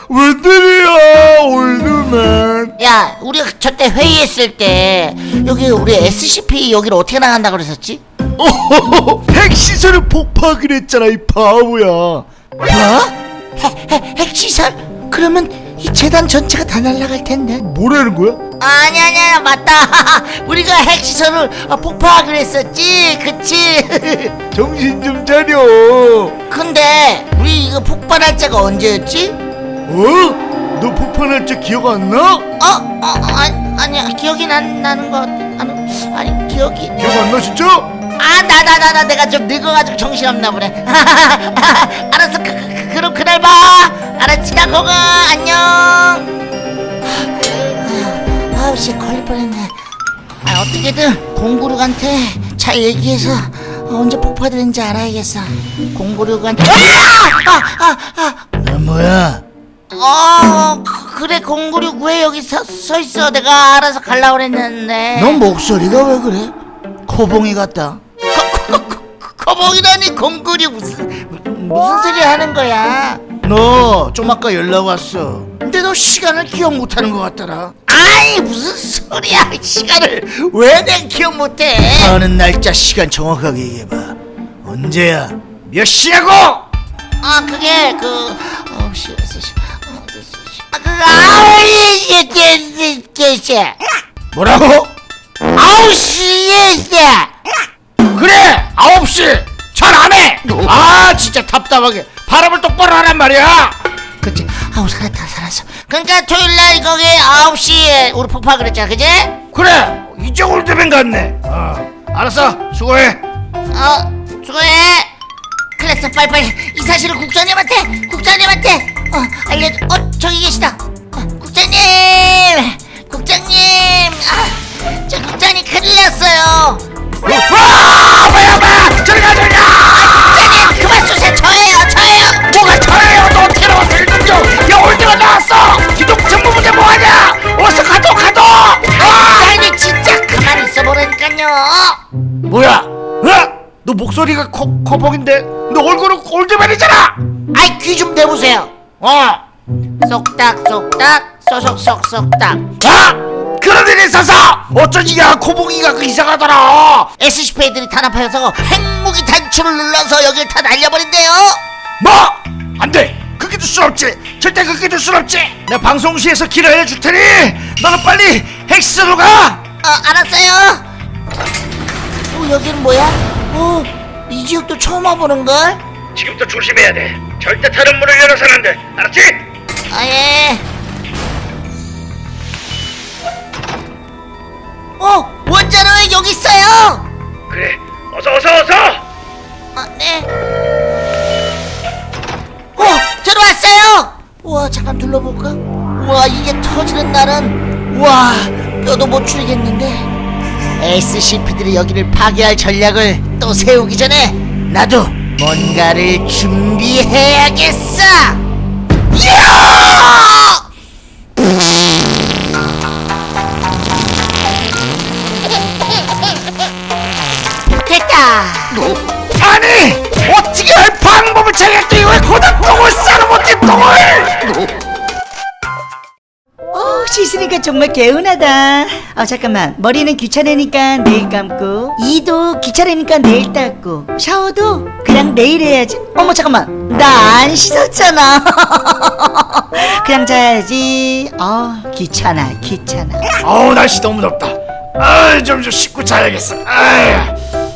웬일이야 old man 야 우리가 저때 회의했을 때 여기 우리 SCP 여기를 어떻게 나간다 그랬었지? 어허허, 핵시설을 폭파하기로 했잖아 이 바보야 뭐? 핵, 핵, 핵시설? 그러면 이 재단 전체가 다 날아갈 텐데 뭐라는 거야? 아니 아니 아니 맞다 우리가 핵시설을 어, 폭파하기로 했었지 그치 정신 좀 차려 근데 우리 이거 폭발 날짜가 언제였지? 어? 너 폭발할 때 기억 안 나? 어? 어? 아니, 아니야 기억이 난, 나는 것 아니, 아니 기억이. 기억 안 나 진짜? 아 나 나 나 나 내가 좀 늙어가지고 정신없나 보네. 알았어 그, 그, 그럼 그날 봐. 알았지 나 거가. 안녕. 아우 씨 걸릴 뻔했네. 아 어떻게든 공구륙한테 잘 얘기해서 언제 폭파되는지 알아야겠어. 공구륙한테. 아아아 너 뭐야 어 그- 그래 공구륙 왜 여기 서, 서 있어. 내가 알아서 갈라 그랬는데. 너 목소리가 왜 그래? 코봉이 같다. 거봉이라니 공구륙 무슨 무슨 소리 하는 거야? 너 좀 아까 연락 왔어. 근데 너 시간을 기억 못하는 것 같더라. 아이 무슨 소리야 시간을. 왜 내가 기억 못해? 하는 날짜 시간 정확하게 얘기해봐. 언제야? 몇 시냐고? 아 그게 그 아홉 시 여섯 시 어, 여섯 시 아 아홉 시예예예예 뭐라고? 아홉 시예예 그래 9시. 잘 안해. 아 진짜 답답하게. 발음을 똑바로 하란 말이야. 그치. 아우 살았다 살았어. 그러니까 토요일날 거기 아홉 시에 우리 폭파 그랬잖아 그지? 그래 이제 old man 같네. 어. 알았어 수고해. 어 수고해. 클났어 빨리빨리 이 사실을 국장님한테 국장님한테 어 알려줘. 어 코, 코봉인데 너 얼굴은 올드맨이잖아! 아이 귀좀 대보세요. 어. 쏙딱 쏙딱 쏙쏙쏙쏙딱 아 그런 일이 있어서 어쩐지 야 코봉이가 그 이상하더라. SCP들이 탄압하여서 핵무기 단추를 눌러서 여길 다 날려버린대요. 뭐? 안돼. 그렇게 둘 순 없지. 절대 그렇게 둘 순 없지. 내가 방송시에서 길을 알려줄 테니 너는 빨리 헬스로 가! 어 알았어요. 어 여기는 뭐야? 어 이 지역도 처음 와보는걸? 지금부터 조심해야 돼 절대 다른 문을 열어서는 안돼 알았지? 아예 어! 원자로에 여기 있어요! 그래 어서 어서 어서! 아네 어! 들어왔어요! 우와 잠깐 둘러볼까? 우와 이게 터지는 날은 우와 뼈도 못 추리겠는데 SCP들이 여기를 파괴할 전략을 또 세우기 전에 나도 뭔가를 준비해야겠어! 야! 됐다! 아니 어떻게 할 방법을 찾겠더니 왜 고작 똥을 싸는 못해 똥을 어, 씻으니까 정말 개운하다. 아, 잠깐만. 머리는 귀찮으니까 내일 감고, 이도 귀찮으니까 내일 닦고, 샤워도 그냥 내일 해야지. 어머, 잠깐만. 나 안 씻었잖아. 그냥 자야지. 아, 귀찮아, 귀찮아. 어우 날씨 너무 덥다 아좀 좀 씻고 자야겠어 아이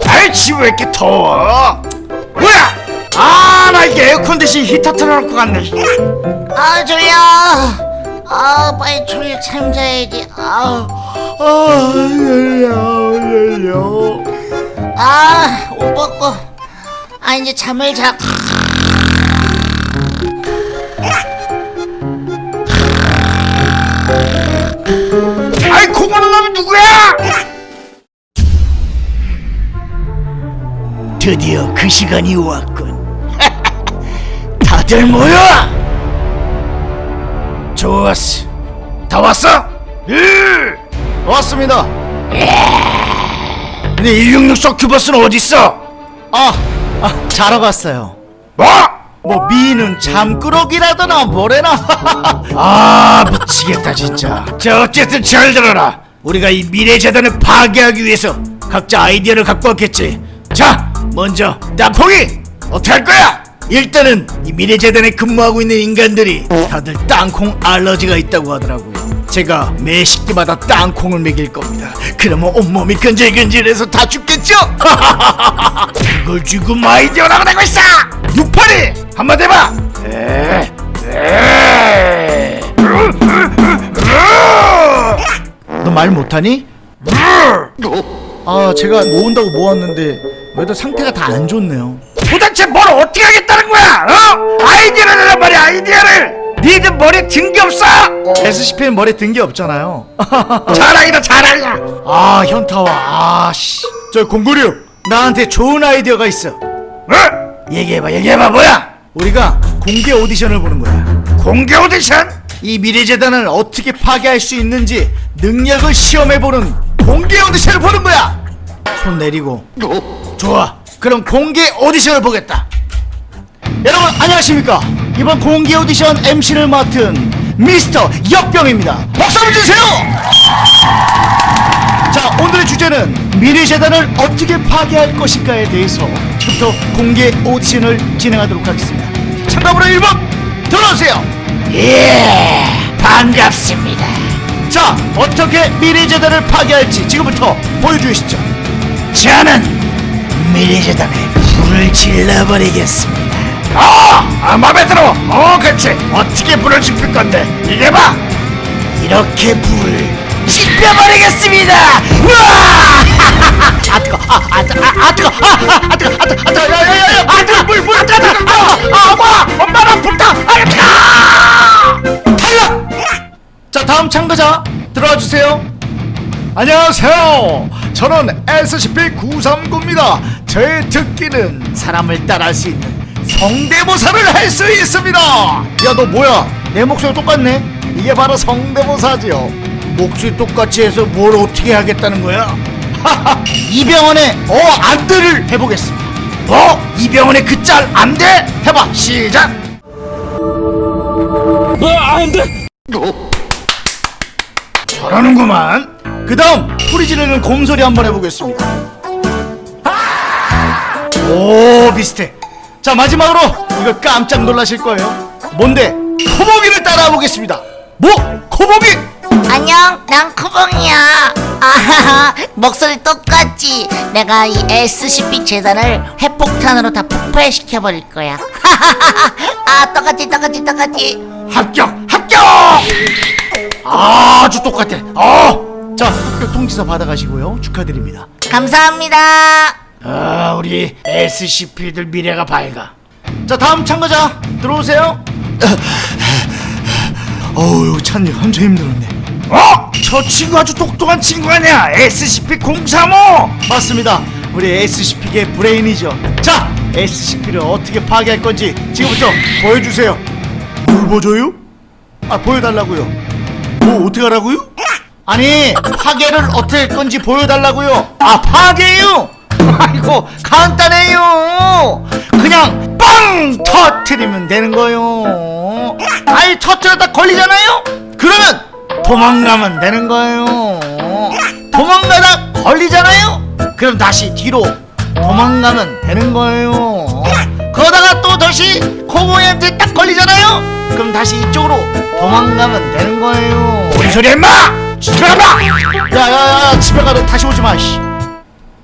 아이 집왜 이렇게 더워 뭐야 아 나 이게 에어컨 대신 히터 틀어놓고 갔네 아 졸려 아 빨리 졸려 참 자야지. 아, 아 열려 열려 아, 옷 벗고. 아 이제 잠을 자. 아이 그거는 놈이 누구야? 드디어 그 시간이 왔군. 다들 모여 좋았어. 다 왔어? 예! 왔습니다. 근데 166 서큐버스는 어딨어? 아, 아 자러 갔어요. 뭐? 뭐 미는 잠꾸러기라더나 뭐래나. 아 미치겠다 진짜. 자 어쨌든 잘 들어라. 우리가 이 미래 재단을 파괴하기 위해서 각자 아이디어를 갖고 왔겠지. 자 먼저 땅콩이 어떻게 할 거야? 일단은 이 미래재단에 근무하고 있는 인간들이 다들 땅콩 알러지가 있다고 하더라고요 제가 매 식기마다 땅콩을 먹일 겁니다 그러면 온몸이 근질근질해서 다 죽겠죠? 그걸 지금 아이디어라고 내고 있어 육팔이 한마디 해봐 에, 에. 너말 못하니? 아 제가 모은다고 모았는데 왜들 상태가 다 안 좋네요 도대체 뭘 어떻게 하겠다는 거야? 어? 아이디어를 내란 말이야 아이디어를 니들 머리에 든게 없어? SCP는 머리에 든 게 없잖아요 자랑이다 자랑이야 아 현타와 아씨 저 공구류 나한테 좋은 아이디어가 있어 어? 얘기해봐 얘기해봐 뭐야? 우리가 공개 오디션을 보는 거야 공개 오디션? 이 미래재단을 어떻게 파괴할 수 있는지 능력을 시험해보는 공개 오디션을 보는 거야 손 내리고 좋아 그럼 공개 오디션을 보겠다. 여러분 안녕하십니까? 이번 공개 오디션 MC를 맡은 미스터 역병입니다. 박수 한번 주세요! 자 오늘의 주제는 미래재단을 어떻게 파괴할 것인가에 대해서 지금부터 공개 오디션을 진행하도록 하겠습니다. 참가번호 1번 들어오세요! 예 반갑습니다. 자 어떻게 미래재단을 파괴할지 지금부터 보여주시죠. 저는 미래재단에 불을 질러버리겠습니다. 아, 아 맘에 들어! 어 그치. 어떻게 불을 지필 건데? 이게 봐! 이렇게 불을 지펴버리겠습니다! 우와! 아 뜨거! 아아 뜨거! 아 뜨거! 아아 뜨거! 아 뜨거! 아 뜨거! 야야야야 아 뜨거 물 물 아 뜨거 아아 엄마! 엄마랑 불타! 아 뜨거 탈락! 자 다음 참가자 들어와 주세요 안녕하세요. 저는 SCP-939입니다. 저의 특기는 사람을 따라할 수 있는 성대모사를 할 수 있습니다. 야 너 뭐야? 내 목소리 똑같네? 이게 바로 성대모사지요. 목소리 똑같이 해서 뭘 어떻게 하겠다는 거야? 이병헌의 어 안들을 해보겠습니다. 뭐? 이병헌의 그 짤 안 돼? 해봐 시작! 저러는구만 그 다음 소리 지르는 곰소리 한번 해보겠습니다. 오 비슷해. 자 마지막으로 이거 깜짝 놀라실 거예요. 뭔데? 코모비를 따라해 보겠습니다. 뭐? 코모비 안녕 난 코봉이야. 아하하 목소리 똑같지. 내가 이 SCP 재단을 핵폭탄으로 다 폭발시켜버릴 거야. 아 똑같지 똑같지 똑같지. 합격 합격! 아주 똑같아. 어 자 합격 통지서 받아가시고요. 축하드립니다. 감사합니다. 아 우리 SCP들 미래가 밝아. 자 다음 참가자 들어오세요. 어우 여기 찾는 게 한참 힘들었네. 어? 저 친구 아주 똑똑한 친구 아니야. SCP-035 맞습니다. 우리 SCP계 브레인이죠. 자 SCP를 어떻게 파괴할 건지 지금부터 보여주세요. 뭘 보여줘요? 아 보여달라고요. 뭐 어떻게 하라고요? 아니 파괴를 어떻게 할 건지 보여달라고요. 아 파괴요? 아이고 간단해요. 그냥 빵 터트리면 되는 거요. 아이 터트렸다 걸리잖아요? 그러면 도망가면 되는 거예요. 도망가다 걸리잖아요? 그럼 다시 뒤로 도망가면 되는 거예요. 그러다가 또 다시 코보이한테 딱 걸리잖아요? 그럼 다시 이쪽으로 도망가면 되는 거예요. 뭔 소리야 임마 집에 가봐 야야야 집에 가도 다시 오지 마 씨.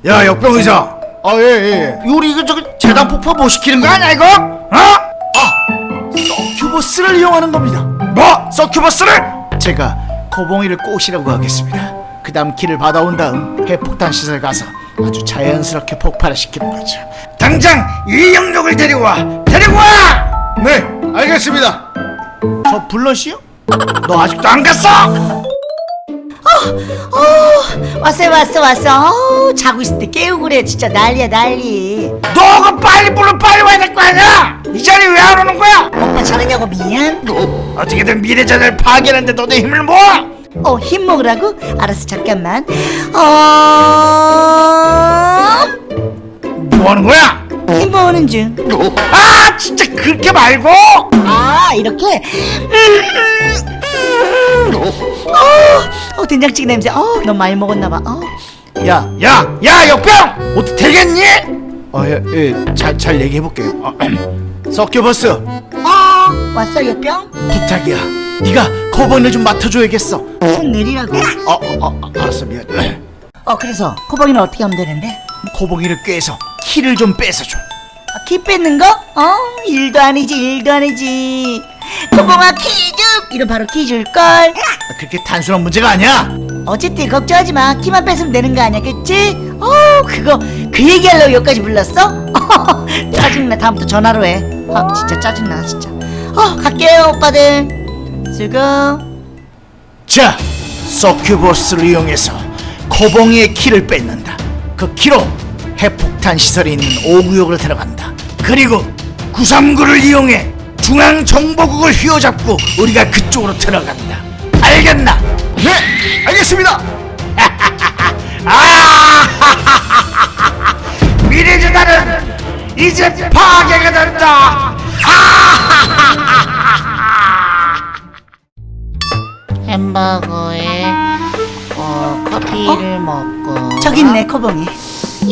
야 역병 의사 아, 예, 예. 우리 이거 저기 재단 폭파 못 시키는 거 아니야 이거? 어? 서큐버스를 이용하는 겁니다. 뭐? 서큐버스를? 제가 코봉이를 꼬시라고 하겠습니다. 그 다음 키를 받아온 다음 핵폭탄 시설 가서 아주 자연스럽게 폭발을 시키는 거죠. 당장 이 영역을 데리고 와 데리고 와! 네, 알겠습니다. 저 블러시요? 너 아직도 안 갔어? 왔어요 왔어 왔어. 어우, 자고 있을 때 깨우고 그래 진짜. 난리야 난리. 너가 빨리 불러 빨리 와야 될 거 아니야? 이 자리에 왜안 오는 거야? 오빠 자느냐고 미안. 어떻게든 미래전을 파괴하는데 너네 힘을 모아? 어 힘 먹으라고? 알았어 잠깐만. 어... 뭐 하는 거야? 힘 먹는 중. 아 진짜 그렇게 말고? 아 이렇게 어, 어 된장찌개 냄새 어 너무 많이 먹었나 봐 어. 야, 야, 야 역병 어떻게 되겠니? 어, 예, 예, 잘, 잘 얘기해 볼게요. 서큐버스 어 왔어 역병? 부탁이야. 네가 코봉이를 좀 맡아줘야겠어. 손 내리라고 어, 어, 어 알았어 미안. 어 그래서 코봉이는 어떻게 하면 되는데? 코봉이를 꾀서 키를 좀 뺏어줘. 아, 키 뺏는 거? 어 일도 아니지 일도 아니지 코봉아 키 좀 이런 바로 키 줄걸 아, 그렇게 단순한 문제가 아니야. 어쨌든 걱정하지 마 키만 뺏으면 되는 거 아니야 그치? 어 그거 그 얘기하려고 여기까지 불렀어? 짜증나 다음부터 전화로 해아 진짜 짜증나 진짜 어 갈게요 오빠들 수고 자, 서큐버스를 이용해서 코봉이의 키를 뺏는다. 그 키로 핵폭탄 시설이 있는 5구역으로 들어간다. 그리고 939를 이용해 중앙정보국을 휘어잡고 우리가 그쪽으로 들어간다 알겠나? 네, 알겠습니다. 아! 미래전단은 이제 파괴가 된다 햄버거에 어, 커피를 먹고 저기 있네 코봉이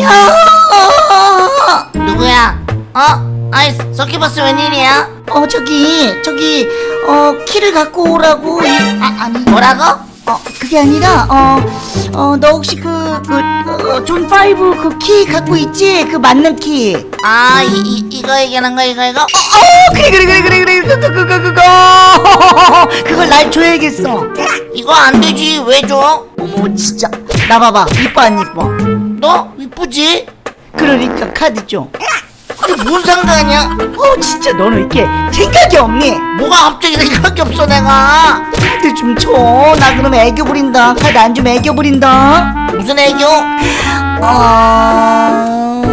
야 누구야? 어? 아이 서키버스 웬일이야? 어 저기 저기 어 키를 갖고 오라고 이- 아 아니 뭐라고? 어 그게 아니라 어어 너 혹시 그그 zone five 그 키 갖고 있지? 그 맞는 키. 아 이, 이, 이거 얘기하는 거 이거 이거? 어, 그래 그래 그래 그래 그래. 그거 그거 그거 그걸 날 줘야겠어. 이거 안 되지. 왜 줘? 어머 진짜. 나 봐봐. 이뻐 안 이뻐? 너? 이쁘지? 그러니까 카드 좀 근데 뭔 상관이야? 어 진짜 너는 이렇게 생각이 없니 뭐가 갑자기 생각이 없어 내가 카드 좀줘나 그러면 애교 부린다 카드 안 주면 애교 부린다 무슨 애교? 어...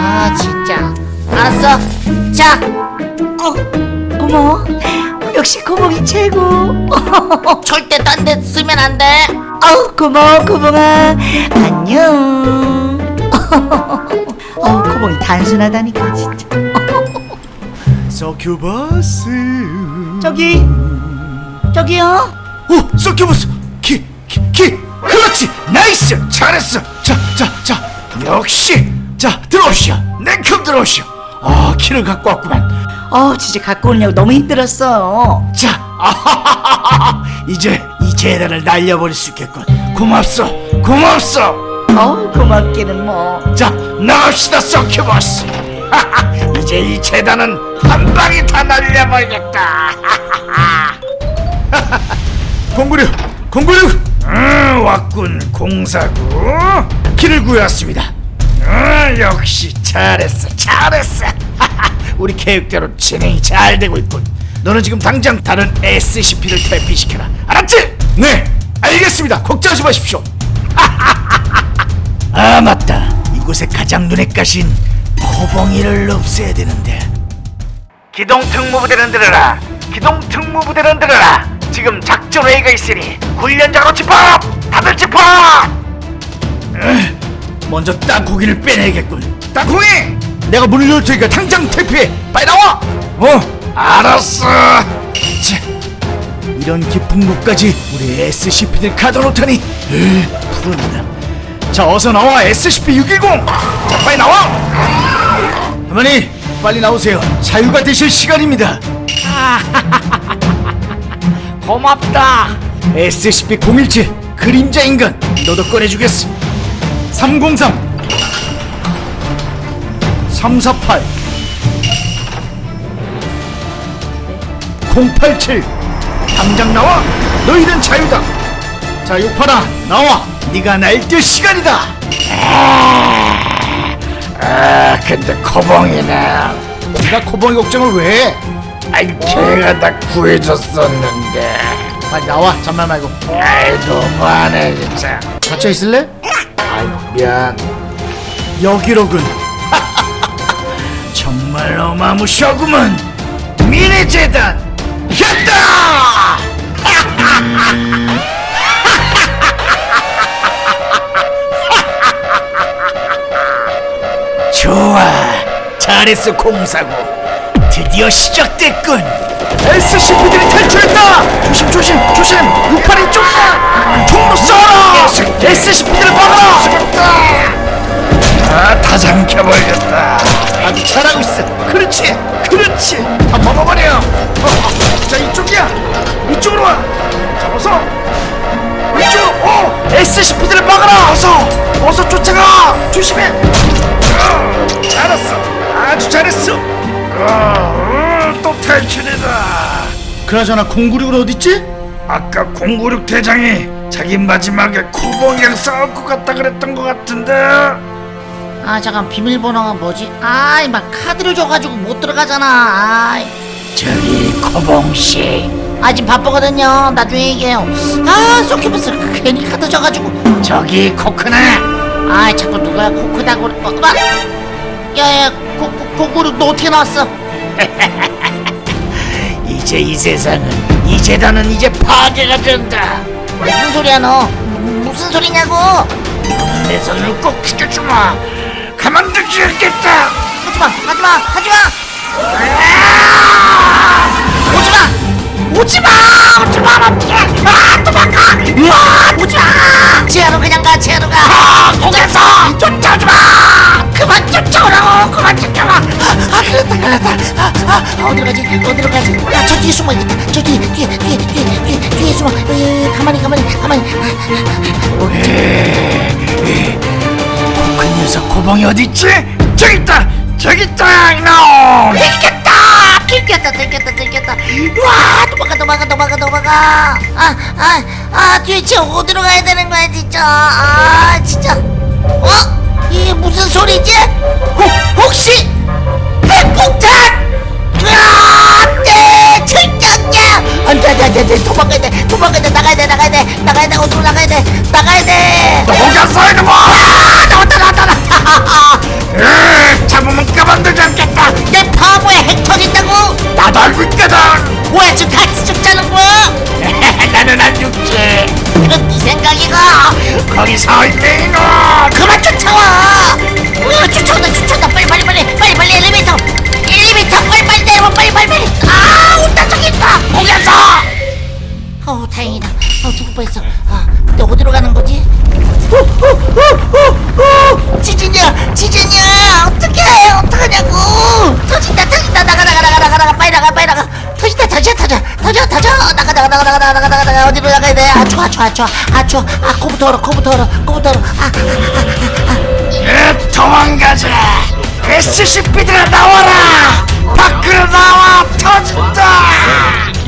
아 진짜 알았어 자 어, 고마워. 역시 고봉이 최고. 절대 딴 데 쓰면 안돼 아우 고마워 코봉아. 안녕. 아우 코봉이 단순하다니까 진짜. 서큐버스. 저기 저기요. 오, 서큐버스. 키, 키, 키. 그렇지. nice. 잘했어. 자, 자, 자. 역시. 자, 들어오시오. 냉큼 들어오시오. 아, 키를 갖고 왔구만. 어 진짜 갖고 오려고 너무 힘들었어. 자, 아하하하하. 이제 이 재단을 날려버릴 수 있겠군. 고맙소. 고맙소. 어우 고맙기는 뭐. 자 나갑시다 서큐버스 이제 이 재단은 한 방에 다 날려버리겠다 공구류, 공구류. 음, 왔군 공사구 키를 구해왔습니다 음, 역시 잘했어 잘했어 우리 계획대로 진행이 잘 되고 있군. 너는 지금 당장 다른 SCP를 탈피시켜라. 알았지? 네 알겠습니다 걱정하지 마십시오 아 맞다. 이곳에 가장 눈에 가신 코봉이를 없애야 되는데. 기동 특무부대는 들어라. 기동 특무부대는 들어라. 지금 작전 회의가 있으니 훈련장으로 집합. 다들 집합. 으, 먼저 땅콩이를 빼내야겠군. 땅콩이 내가 문을 열 테니까 당장 퇴피해 빨리 나와 어, 알았어. 자, 이런 깊은 곳까지 우리 SCP들 가둬놓다니. 으, 불안하다. 자 어서 나와 SCP-610 자 빨리 나와. 어머니, 빨리 나오세요. 자유가 되실 시간입니다. 고맙다. SCP-017 그림자 인간 너도 꺼내주겠어. 303 348 087 당장 나와 너희는 자유다 자 육파라 나와 네가 날뛸 시간이다 아, 근데 코봉이는 네가 코봉이 걱정을 왜 해? 아이 걔가 다 구해줬었는데. 빨리 나와 잔말 말고 아이 너무하네 진짜. 갇혀 있을래? 아이 미안. 여기로군 정말 어마무시하구만. 미래재단 했다. 잘했어 공사고. 드디어 시작됐군. SCP들이 탈출했다! 조심 조심 조심! 육팔이 쫓아 총으로 쏴라! SCP들을 막아라! 아, 다 잠겨버렸다. 아주 잘하고 있어. 그렇지 그렇지. 다 먹어버려. 어, 자 이쪽이야. 이쪽으로 와. 잡아서. 이쪽으로 어 SCP들을 막아라. 어서. 어서 쫓아가. 조심해. 어, 잘했어 아주 잘했어. 어, 또 탈출이다. 그나저나 096은 어딨지? 아까 096 대장이 자기 마지막에 코봉이랑 싸울 것 같다 그랬던 것 같은데. 아 잠깐 비밀번호가 뭐지? 아이 막 카드를 줘가지고 못 들어가잖아. 아이. 저기 코봉 씨, 아 지금 바쁘거든요. 나중에 얘기해요. 아 소키버스 괜히 카드 줘가지고. 저기 코크네. 아이 자꾸 누가 코크다고 어, 막 야야 코코코로 너 어떻게 나왔어? 이제 이 세상은 이 재단은 이제 파괴가 된다. 무슨 소리야 너? 무슨 소리냐고? 내 손을 꼭 지켜주마. 가만두지 않겠다. 하지마 하지마 하지마. 오지마 오지마 오지마 아 도망가. 아 오지마. 지하로 그냥 가 지하로 가. 아, 거기서. 쫓아오지마. 그만 쫓아오라고 그만 쫓아와 아 그랬다 그랬다. 아, 아 어디로 가지? 어디로 가지? 아저 뒤에 숨어 있겠다. 저 뒤에 뒤에 뒤에 뒤에 뒤에 뒤에 숨어. 에, 가만히 가만히 가만히. 그 녀석 코봉이 어디 있지? 저기 있다. 저기 있다. 이놈. 들켰다! 들켰다 들켰다 들켰다. 와 도망가 도망가 도망가 도망가. 아아아 도대체 어디로 가야 되는 거야 진짜. 아 진짜. 어 이게 무슨 소리지 혹 혹시 핵폭탄 안돼 철저야 안돼 안돼 안돼 도망가야 돼 도망가야 돼 나가야 돼 나가야 돼 나가야 돼 어디로 나가야 돼 나가야 돼 도망갔어 이놈아. 아 나왔다 나왔다 나왔다 으, 잡으면 가만두지 않겠다. 내 바보에 핵 터진다고 나도 알고 있거든. 뭐야 지금 같이 죽자는 거야 나는 안 죽지. 그건 네 생각이고 거기 서 있네 이놈. 나가 나가 나가 나가 나가 나가 어디로 나가야 돼? 아초 아초 아초 아초 아 코부터 얼어 코부터 얼어 코부터 얼어 아아아아 도망가자 SCP들아 나와라 밖으로 나와 터진다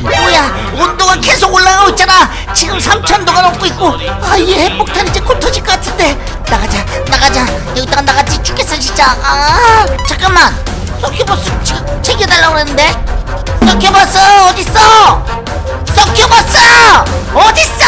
뭐야 온도가 계속 올라가고 있잖아 지금 3천도가 넘고 있고 아이 핵폭탄 이제 곧 터질 것 같은데 나가자 나가자 여기다가 나갔지 죽겠어 진짜 아 잠깐만 소키보스 챙겨달라고 그랬는데 소키보스 어딨어 서큐버스 어딨어?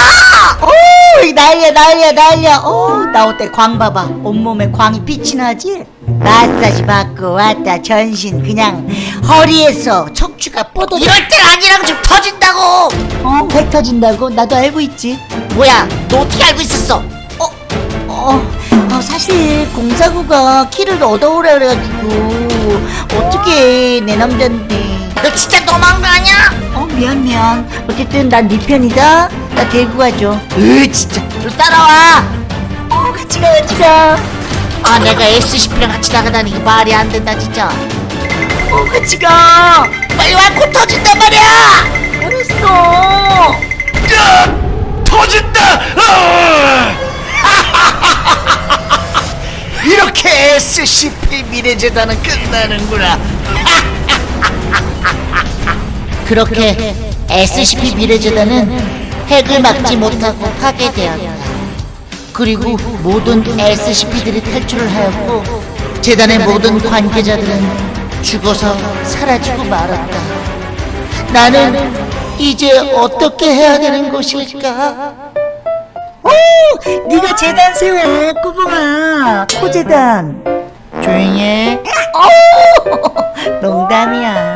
오 난리야 난리야 난리야. 오 나올 때? 광 봐봐. 온몸에 광이 빛이 나지? 마사지 받고 왔다. 전신 그냥 허리에서 척추가 뻗어 이럴 땐 아니라고 좀 터진다고! 어? 배 터진다고? 나도 알고 있지. 뭐야 너 어떻게 알고 있었어? 어, 어, 어, 사실 공사구가 키를 얻어오라 그래가지고 어떻게 내 남잔데 너 진짜 아니야? 어 미안 미안 어쨌든 난 네 편이다 나 데리고 가줘 으 진짜 너 따라와 어 같이 가 같이 가아 내가 SCP랑 같이 나가다니 말이 안 된다 진짜 어, 같이 가 빨리 와곧 터진단 말이야 알았어 야! 터진다! 아! 이렇게 SCP 미래재단은 끝나는구나. 그렇게 SCP 미래재단은 핵을 막지 못하고 파괴되었다. 그리고 모든 SCP들이 탈출을 하였고 재단의 모든 관계자들은 죽어서 사라지고 말았다. 나는 이제 어떻게 해야 되는 것일까? 오 네가 재단 세워 꼬봉아 코재단 조용히 해. 오 농담이야